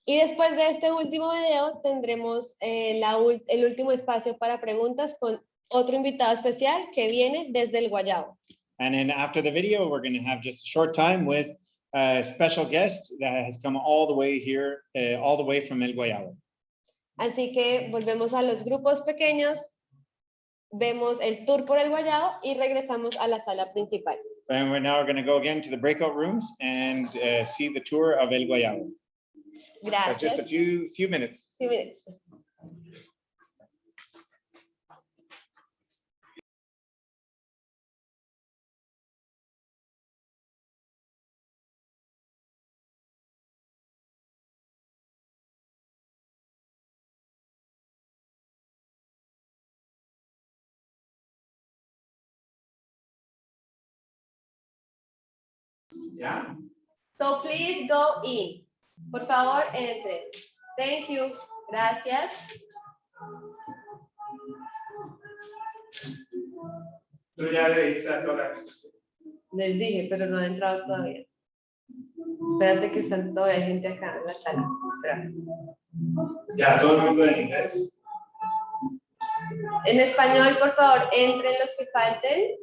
Y después de este último video tendremos eh, la el último espacio para preguntas con otro invitado especial que viene desde el Guayabo. And then after the video, we're going to have just a short time with a special guest that has come all the way here, uh, all the way from El Guayabo. Así que volvemos a los grupos pequeños, vemos el tour por el Guayabo y regresamos a la sala principal. And we're now going to go again to the breakout rooms and uh, see the tour of El Guayabo. So just a few, few minutes. Sí, miren. Yeah. So please go in. Por favor, entre. Thank you. Gracias. Tú ya le diste a toda Les dije, pero no ha entrado todavía. Espérate que están todavía gente acá en la sala. Espera. Ya, todo el mundo en inglés. En español, por favor, entren los que falten.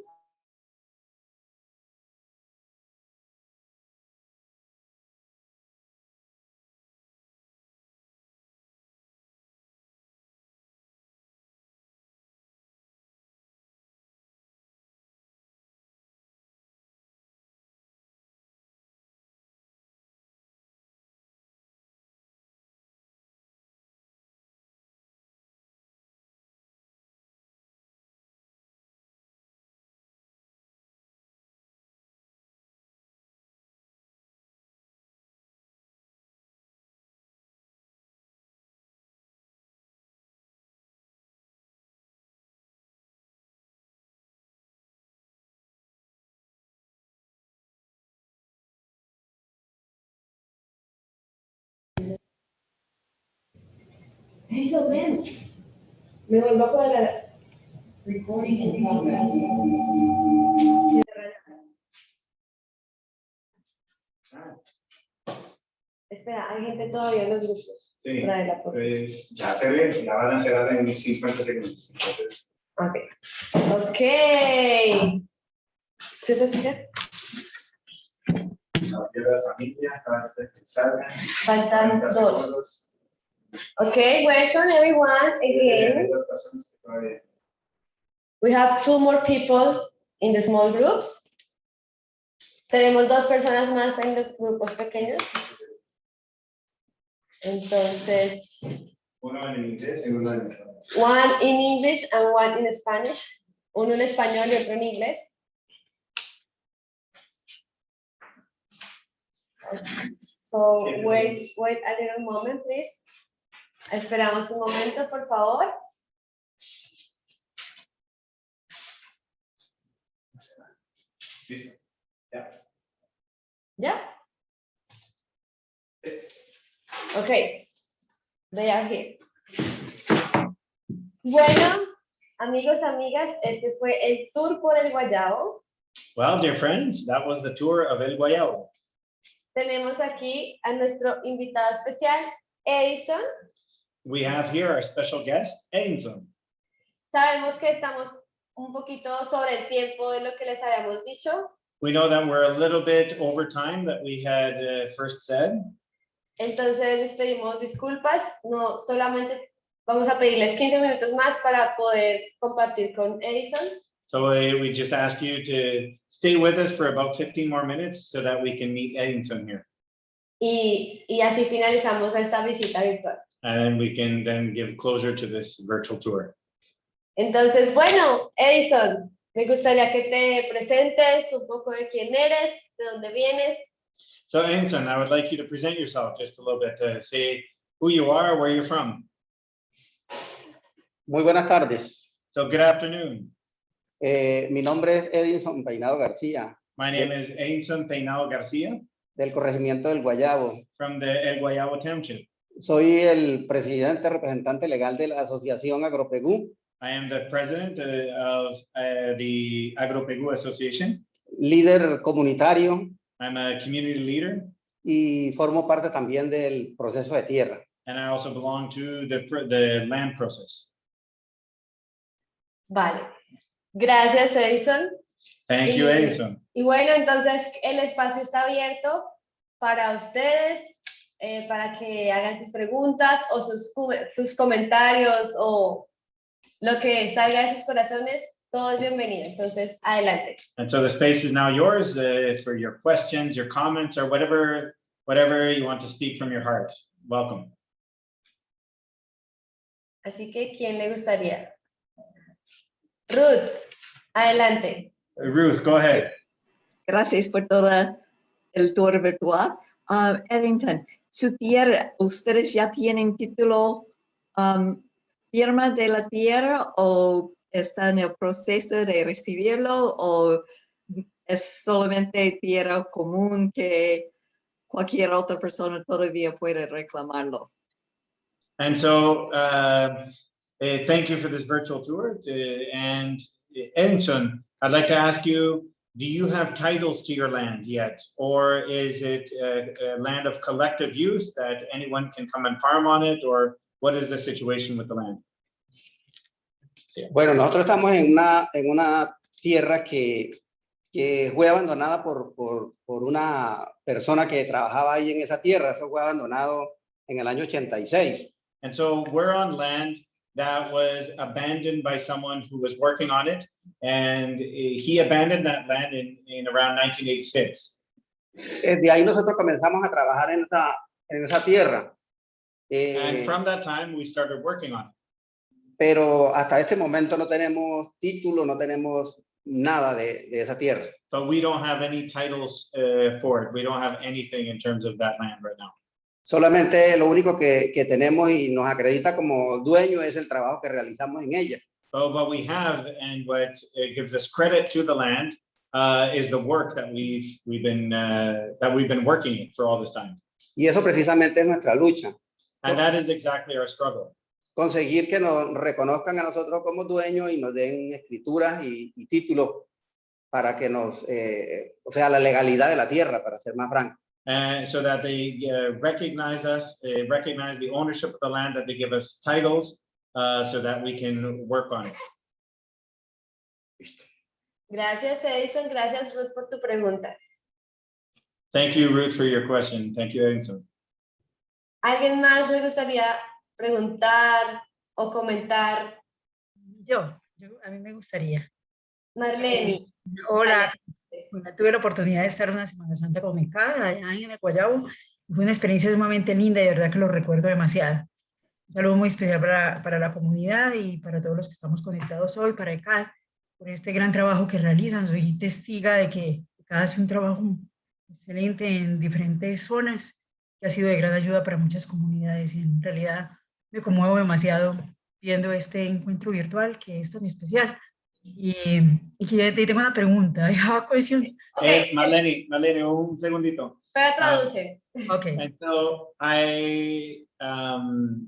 Eso, ven. Me vuelvo a cuadrar. Recording in progress. Espera, hay gente todavía en los grupos. Sí, pues ya se ve, ya van a cerrar en 50 segundos. Entonces, Okay. Okay. ¿Sí te escuchas? Faltan dos. Okay, welcome everyone again. We have two more people in the small groups. Tenemos dos personas más en los grupos pequeños. Entonces, one in English and one in Spanish. Uno en español y otro en inglés. So wait, wait a little moment, please. Esperamos un momento, por favor. Listo. Ya. ¿Ya? Ok. They are here. Bueno, amigos, amigas, este fue el tour por el Guayabo. Well, dear friends, that was the tour of El Guayabo. Tenemos aquí a nuestro invitado especial, Edison. We have here our special guest, Edinson. Sabemos que estamos un poquito sobre el tiempo de lo que les habíamos dicho. We know that we're a little bit over time that we had uh, first said. Entonces les pedimos disculpas. No solamente vamos a pedirles 15 minutos más para poder compartir con Edison. So uh, we just ask you to stay with us for about 15 more minutes so that we can meet Edinson here. Y, y así finalizamos esta visita virtual. And we can then give closure to this virtual tour. Entonces, bueno, Edison, me gustaría que te presentes un poco de quién eres, de dónde vienes. So Edinson, I would like you to present yourself just a little bit to say who you are, where you're from. Muy buenas tardes. So good afternoon. Eh, mi nombre es Edinson Peinado García, My name is Edison Peinado Garcia del corregimiento del Guayabo. from the El Guayabo Township. Soy el presidente representante legal de la Asociación Agropegú, I am the president uh, of uh, the Agropegu Association. líder comunitario I'm a community leader y formo parte también del proceso de tierra. and I also belong to the, the land process. Vale. Gracias, Edison. Thank you, Y- Edison. Y bueno, entonces el espacio está abierto para ustedes, eh, para que hagan sus preguntas o sus, sus comentarios o lo que salga de sus corazones, todo es bienvenido. Entonces, adelante. And so the space is now yours uh, for your questions, your comments, or whatever, whatever you want to speak from your heart. Welcome. Así que, ¿quién le gustaría? Ruth, adelante. Uh, Ruth, go ahead. Gracias por todo el tour virtual. Ah, Eddington, su tierra, ¿ustedes ya tienen título um, firma de la tierra o está en el proceso de recibirlo o es solamente tierra común que cualquier otra persona todavía puede reclamarlo? And so, uh, uh, thank you for this virtual tour. uh, And uh, Edinson, I'd like to ask you, do you have titles to your land yet? Or is it a, a land of collective use that anyone can come and farm on it? Or what is the situation with the land? Bueno, nosotros estamos en una, en una tierra que, que fue abandonada por, por, por una persona que trabajaba ahí en esa tierra. Eso fue abandonado en el año 86. And so we're on land that was abandoned by someone who was working on it. And he abandoned that land in, in around 1986. Eh, De ahí nosotros comenzamos a trabajar en esa, en esa tierra. Eh, And from that time, we started working on it. pero hasta este momento no tenemos título, no tenemos nada de, de esa tierra. But we don't have any titles uh, for it. We don't have anything in terms of that land right now. Solamente lo único que, que tenemos y nos acredita como dueño es el trabajo que realizamos en ella. But what we have and what gives us credit to the land uh, is the work that we've we've been uh, that we've been working in for all this time. Y eso precisamente es nuestra lucha, And that is exactly our struggle. conseguir que nos reconozcan a nosotros como dueños y nos den escrituras y, y títulos para que nos, eh, o sea, la legalidad de la tierra, para ser más franco. And so that they uh, recognize us, they recognize the ownership of the land, that they give us titles uh, so that we can work on it. Gracias, Edison. Gracias, Ruth, por tu pregunta. Thank you, Ruth, for your question. Thank you, Edison. ¿Alguien más le gustaría preguntar o comentar? Yo, yo a mí me gustaría. Marlene. Hola, bueno, tuve la oportunidad de estar una Semana Santa con mi casa allá en el Guayabo. Fue una experiencia sumamente linda y de verdad que lo recuerdo demasiado. Un saludo muy especial para, para la comunidad y para todos los que estamos conectados hoy, para ECAD, por este gran trabajo que realizan. Soy testiga de que ECAD hace un trabajo excelente en diferentes zonas que ha sido de gran ayuda para muchas comunidades y en realidad me conmuevo demasiado viendo este encuentro virtual que es tan especial. Y, y que te tengo una pregunta. Cohesión. Eh, Marlene, Marlene, un segundito. Pero traduce. Okay. And so I, um,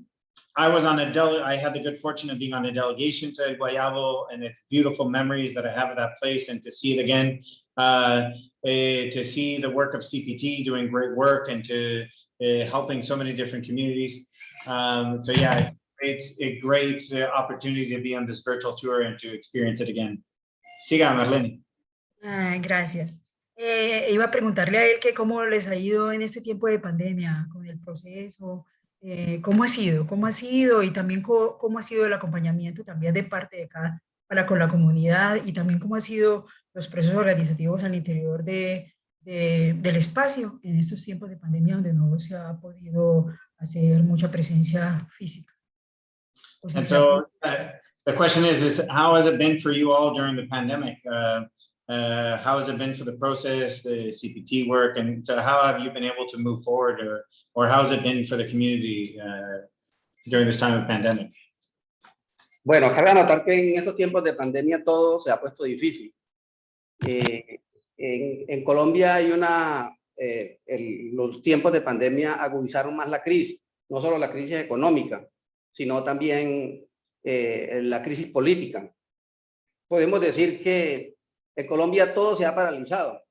I was on a del, I had the good fortune of being on a delegation to Guayabo and it's beautiful memories that I have of that place and to see it again, uh, eh, to see the work of CPT doing great work and to uh, helping so many different communities. Um, so yeah, it's a great uh, opportunity to be on this virtual tour and to experience it again. Siga, Marlene. Ah, gracias. Eh, iba a preguntarle a él que cómo les ha ido en este tiempo de pandemia con el proceso, eh, cómo ha sido, cómo ha sido y también cómo, cómo, ha sido el acompañamiento también de parte de cada para con la comunidad y también cómo ha sido los procesos organizativos al interior de, de, del espacio en estos tiempos de pandemia donde no se ha podido hacer mucha presencia física. Pues and so uh, the question is, is how has it been for you all during the pandemic? Uh, uh, how has it been for the process, the CPT work, and so how have you been able to move forward, or or how has it been for the community uh, during this time of pandemic? Bueno, cabe notar que en estos tiempos de pandemia todo se ha puesto difícil. Eh, en, en, Colombia hay una, eh, el, los tiempos de pandemia agudizaron más la crisis, no solo la crisis económica, sino también eh, la crisis política. Podemos decir que en Colombia todo se ha paralizado,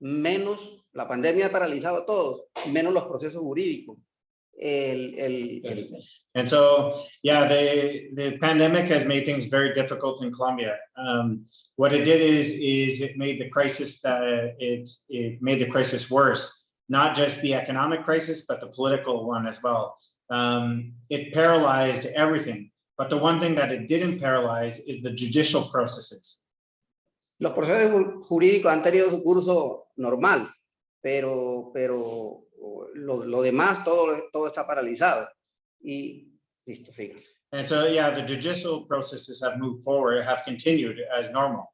menos la pandemia ha paralizado todo, menos los procesos jurídicos. El, el, el, and so, yeah, the, the pandemic has made things very difficult in Colombia. Um, what it did is, is it made the crisis, uh, it, it made the crisis worse, not just the economic crisis, but the political one as well. Um, it paralyzed everything. But the one thing that it didn't paralyze is the judicial processes. Los procesos jurídicos han tenido su curso normal, pero, pero lo, lo demás todo, todo está paralizado. Y listo, siga. And so, yeah, the judicial processes have moved forward, have continued as normal.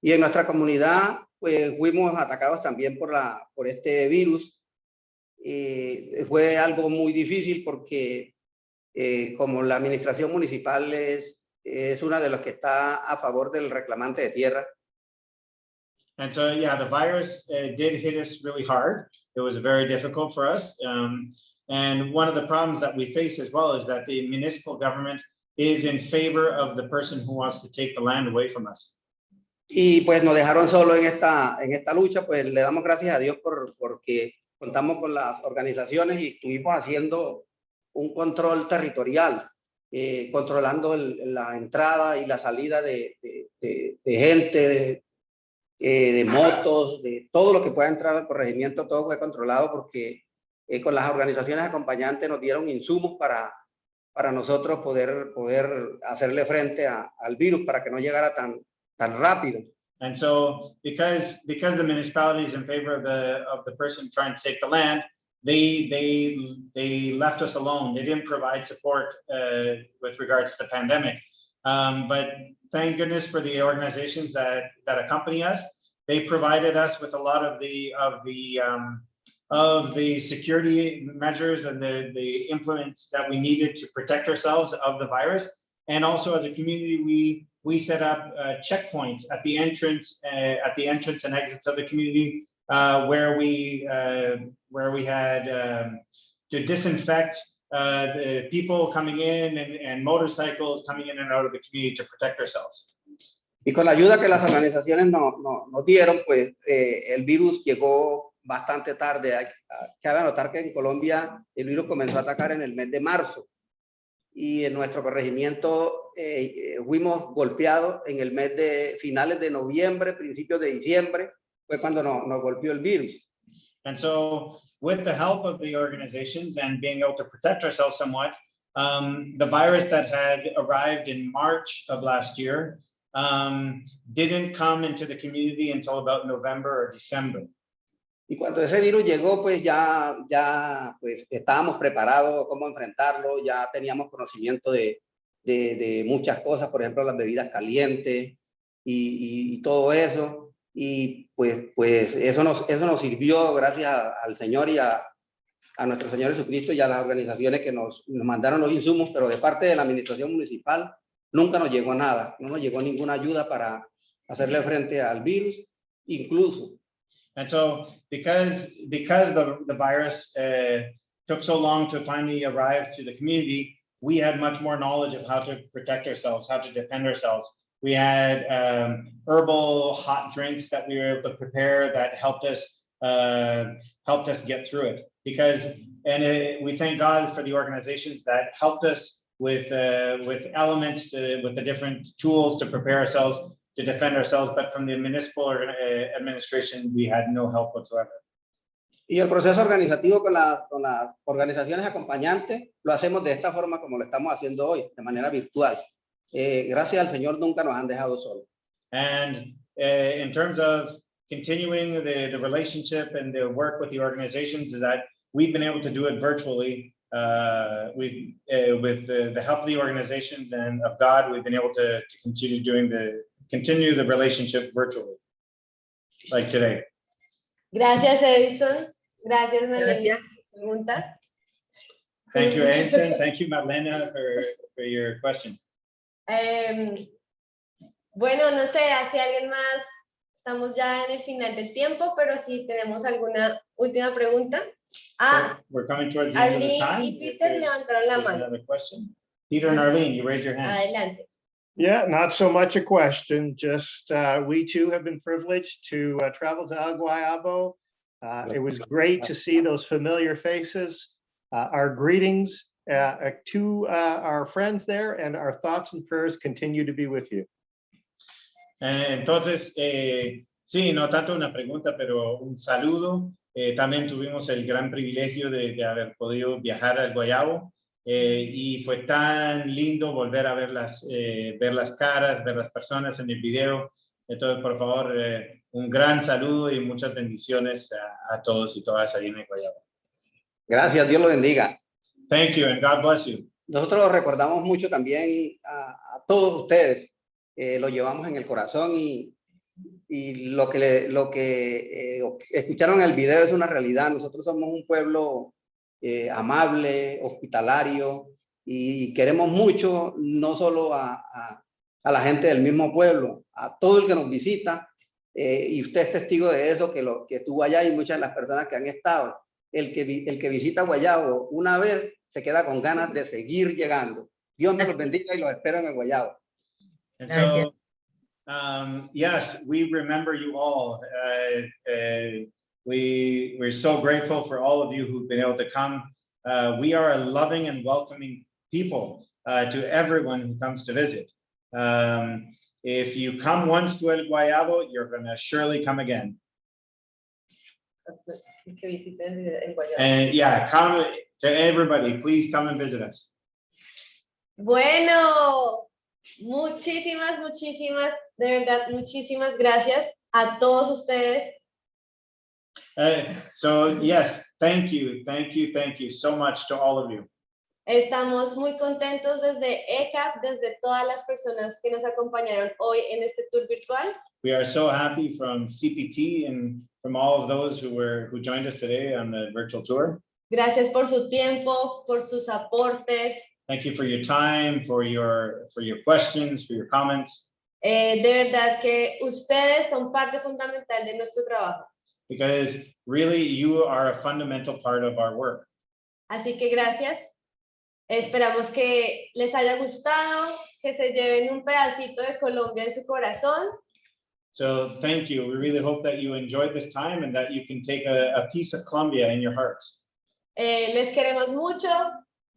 Y en nuestra comunidad, pues fuimos atacados también por, la, por este virus. Eh, fue algo muy difícil porque eh, como la administración municipal es, es una de las que está a favor del reclamante de tierra, And so, yeah, the virus uh, did hit us really hard. It was very difficult for us. Um, and one of the problems that we face as well is that the municipal government is in favor of the person who wants to take the land away from us. Y pues nos dejaron solo en esta, en esta lucha, pues le damos gracias a Dios por, porque contamos con las organizaciones y estuvimos haciendo un control territorial, eh, controlando el, la entrada y la salida de, de, de, de gente, eh, de motos, de todo lo que pueda entrar al corregimiento, todo fue controlado porque eh, con las organizaciones acompañantes nos dieron insumos para, para nosotros poder, poder hacerle frente a, al virus para que no llegara tan, tan rápido. And so because, because the municipality is in favor of the, of the person trying to take the land, they, they, they left us alone. They didn't provide support uh, with regards to the pandemic. Um, but thank goodness for the organizations that, that accompany us. They provided us with a lot of the of the um, of the security measures and the, the implements that we needed to protect ourselves of the virus. And also as a community, we we set up uh, checkpoints at the entrance uh, at the entrance and exits of the community uh, where we where we had um, to disinfect the people coming in and, and motorcycles coming in and out of the community to protect ourselves. Y con la ayuda que las organizaciones nos no, no dieron, pues eh, el virus llegó bastante tarde. Hay, cabe notar que en Colombia el virus comenzó a atacar en el mes de marzo. Y en nuestro corregimiento eh, eh, fuimos golpeados en el mes de finales de noviembre, principios de diciembre, fue cuando nos, nos golpeó el virus. And so with the help of the organizations and being able to protect ourselves somewhat, um, the virus that had arrived in March of last year um, didn't come into the community until about November or December. Y cuando ese virus llegó, pues ya, ya pues estábamos preparados cómo enfrentarlo, ya teníamos conocimiento de, de, de muchas cosas, por ejemplo, las bebidas calientes y, y, y todo eso. Y pues, pues eso, nos, eso nos sirvió gracias a, al Señor y a, a nuestro Señor Jesucristo y a las organizaciones que nos, nos mandaron los insumos, pero de parte de la administración municipal nunca nos llegó nada, no nos llegó ninguna ayuda para hacerle frente al virus, incluso And so because, because the, the virus uh, took so long to finally arrive to the community, we had much more knowledge of how to protect ourselves, how to defend ourselves. We had um, herbal hot drinks that we were able to prepare that helped us uh, helped us get through it. Because and it, we thank God for the organizations that helped us with uh, with elements, uh, with the different tools to prepare ourselves to defend ourselves, but from the municipal uh, administration, we had no help whatsoever. Y el proceso organizativo con las, con las organizaciones acompañantes lo hacemos de esta forma como lo estamos haciendo hoy, de manera virtual. Eh, gracias al Señor nunca nos han dejado solos. And uh, in terms of continuing the, the relationship and the work with the organizations is that we've been able to do it virtually uh, we, uh, with the, the help of the organizations and of God, we've been able to, to continue doing the continue the relationship virtually, like today. Gracias, Edison. Gracias, Marlene. Gracias. Pregunta. Thank you, Edison. Thank you, Marlena, for, for your question. Em, bueno, no sé, si alguien más, estamos ya en el final del tiempo, pero si tenemos alguna última pregunta. Ah, We're coming towards the end of the Arlene time. y Peter levantaron la mano. Another question? Peter and Arlene, you raise your hand. Adelante. Yeah, not so much a question, just uh, we too have been privileged to uh, travel to El Guayabo. Uh, It was great to see those familiar faces. Uh, Our greetings uh, uh, to our friends there and our thoughts and prayers continue to be with you. Entonces, eh, sí, no tanto una pregunta, pero un saludo. Eh, también tuvimos el gran privilegio de, de haber podido viajar al Guayabo eh, y fue tan lindo volver a ver las, eh, ver las caras, ver las personas en el video. Entonces, por favor, eh, un gran saludo y muchas bendiciones a, a todos y todas ahí en el Guayabo. Gracias, Dios lo bendiga. Thank you and God bless you. Nosotros recordamos mucho también a, a todos ustedes, eh, lo llevamos en el corazón y, y lo que, le- lo que eh, escucharon en el video es una realidad. Nosotros somos un pueblo eh, amable, hospitalario y queremos mucho no solo a, a- a la gente del mismo pueblo, a todo el que nos visita eh, y usted es testigo de eso, que, lo, que estuvo allá y muchas de las personas que han estado. El que, el que visita Guayabo una vez se queda con ganas de seguir llegando. Dios me los bendiga y los espero en el Guayabo. And so, um, yes, we remember you all. Uh, uh, we, we're so grateful for all of you who've been able to come. Uh, we are a loving and welcoming people uh, to everyone who comes to visit. Um, if you come once to El Guayabo, you're gonna surely come again. And yeah, come to everybody, please come and visit us. Bueno, muchísimas, muchísimas, de verdad, muchísimas gracias a todos ustedes. So yes, thank you, thank you, thank you so much to all of you. Estamos muy contentos desde ECAP, desde todas las personas que nos acompañaron hoy en este tour virtual. We are so happy from CPT and from all of those who were who joined us today on the virtual tour. Gracias por su tiempo, por sus aportes. Thank you for your time, for your for your questions, for your comments, Eh, de verdad que ustedes son parte fundamental de nuestro trabajo. Because really you are a fundamental part of our work. Así que gracias. Esperamos que les haya gustado, que se lleven un pedacito de Colombia en su corazón. So thank you. We really hope that you enjoyed this time and that you can take a, a piece of Colombia in your hearts. Eh, les queremos mucho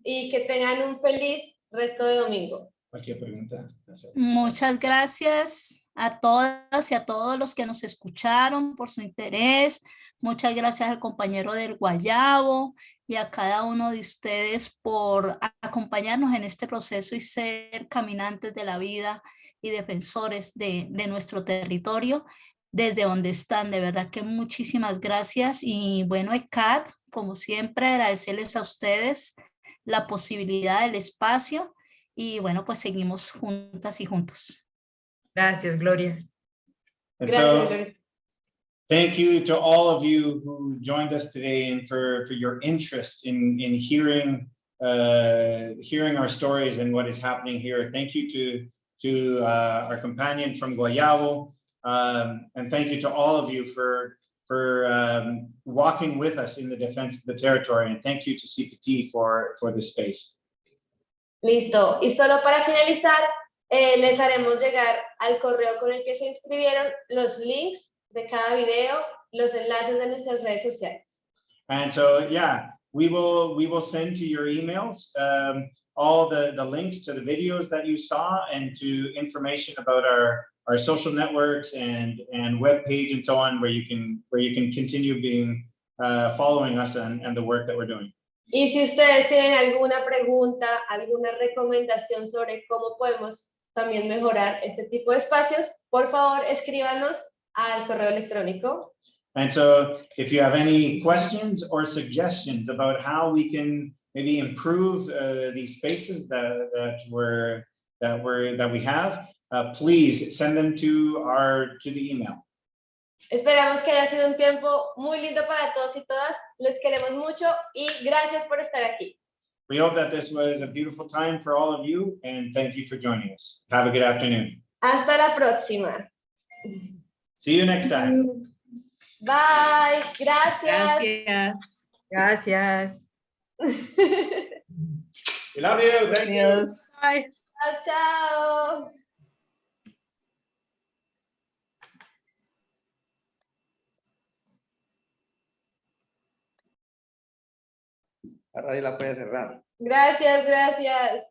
y que tengan un feliz resto de domingo. Cualquier pregunta. Muchas gracias a todas y a todos los que nos escucharon por su interés. Muchas gracias al compañero del Guayabo y a cada uno de ustedes por acompañarnos en este proceso y ser caminantes de la vida y defensores de, nuestro territorio desde donde están. De verdad que muchísimas gracias. Y bueno, ECAT, como siempre, agradecerles a ustedes la posibilidad del espacio y bueno, pues seguimos juntas y juntos. Gracias, Gloria. And so, thank you to all of you who joined us today and for, for your interest in, in hearing, uh, hearing our stories and what is happening here. Thank you to, to uh, our companion from Guayabo. Um, and thank you to all of you for, for um, walking with us in the defense of the territory. And thank you to CPT for, for this space. Listo. Y solo para finalizar, eh, les haremos llegar al correo con el que se inscribieron los links de cada video, los enlaces de nuestras redes sociales. And so, yeah, we will we will send to your emails um, all the, the links to the videos that you saw and to information about our, our social networks and, and web page and so on, where you can where you can continue being uh, following us and, and the work that we're doing. Y si ustedes tienen alguna pregunta, alguna recomendación sobre cómo podemos también mejorar este tipo de espacios, por favor escríbanos al correo electrónico. And so if you have any questions or suggestions about how we can maybe improve uh, these spaces that, that we're that we're that we have, uh, please send them to our to the email. Esperamos que haya sido un tiempo muy lindo para todos y todas. Les queremos mucho y gracias por estar aquí. We hope that this was a beautiful time for all of you and thank you for joining us. Have a good afternoon. Hasta la próxima. See you next time. Bye. Gracias. Gracias. Gracias. We love you. Thank you. Bye. Chao, chao. La radio la puede cerrar. Gracias, gracias.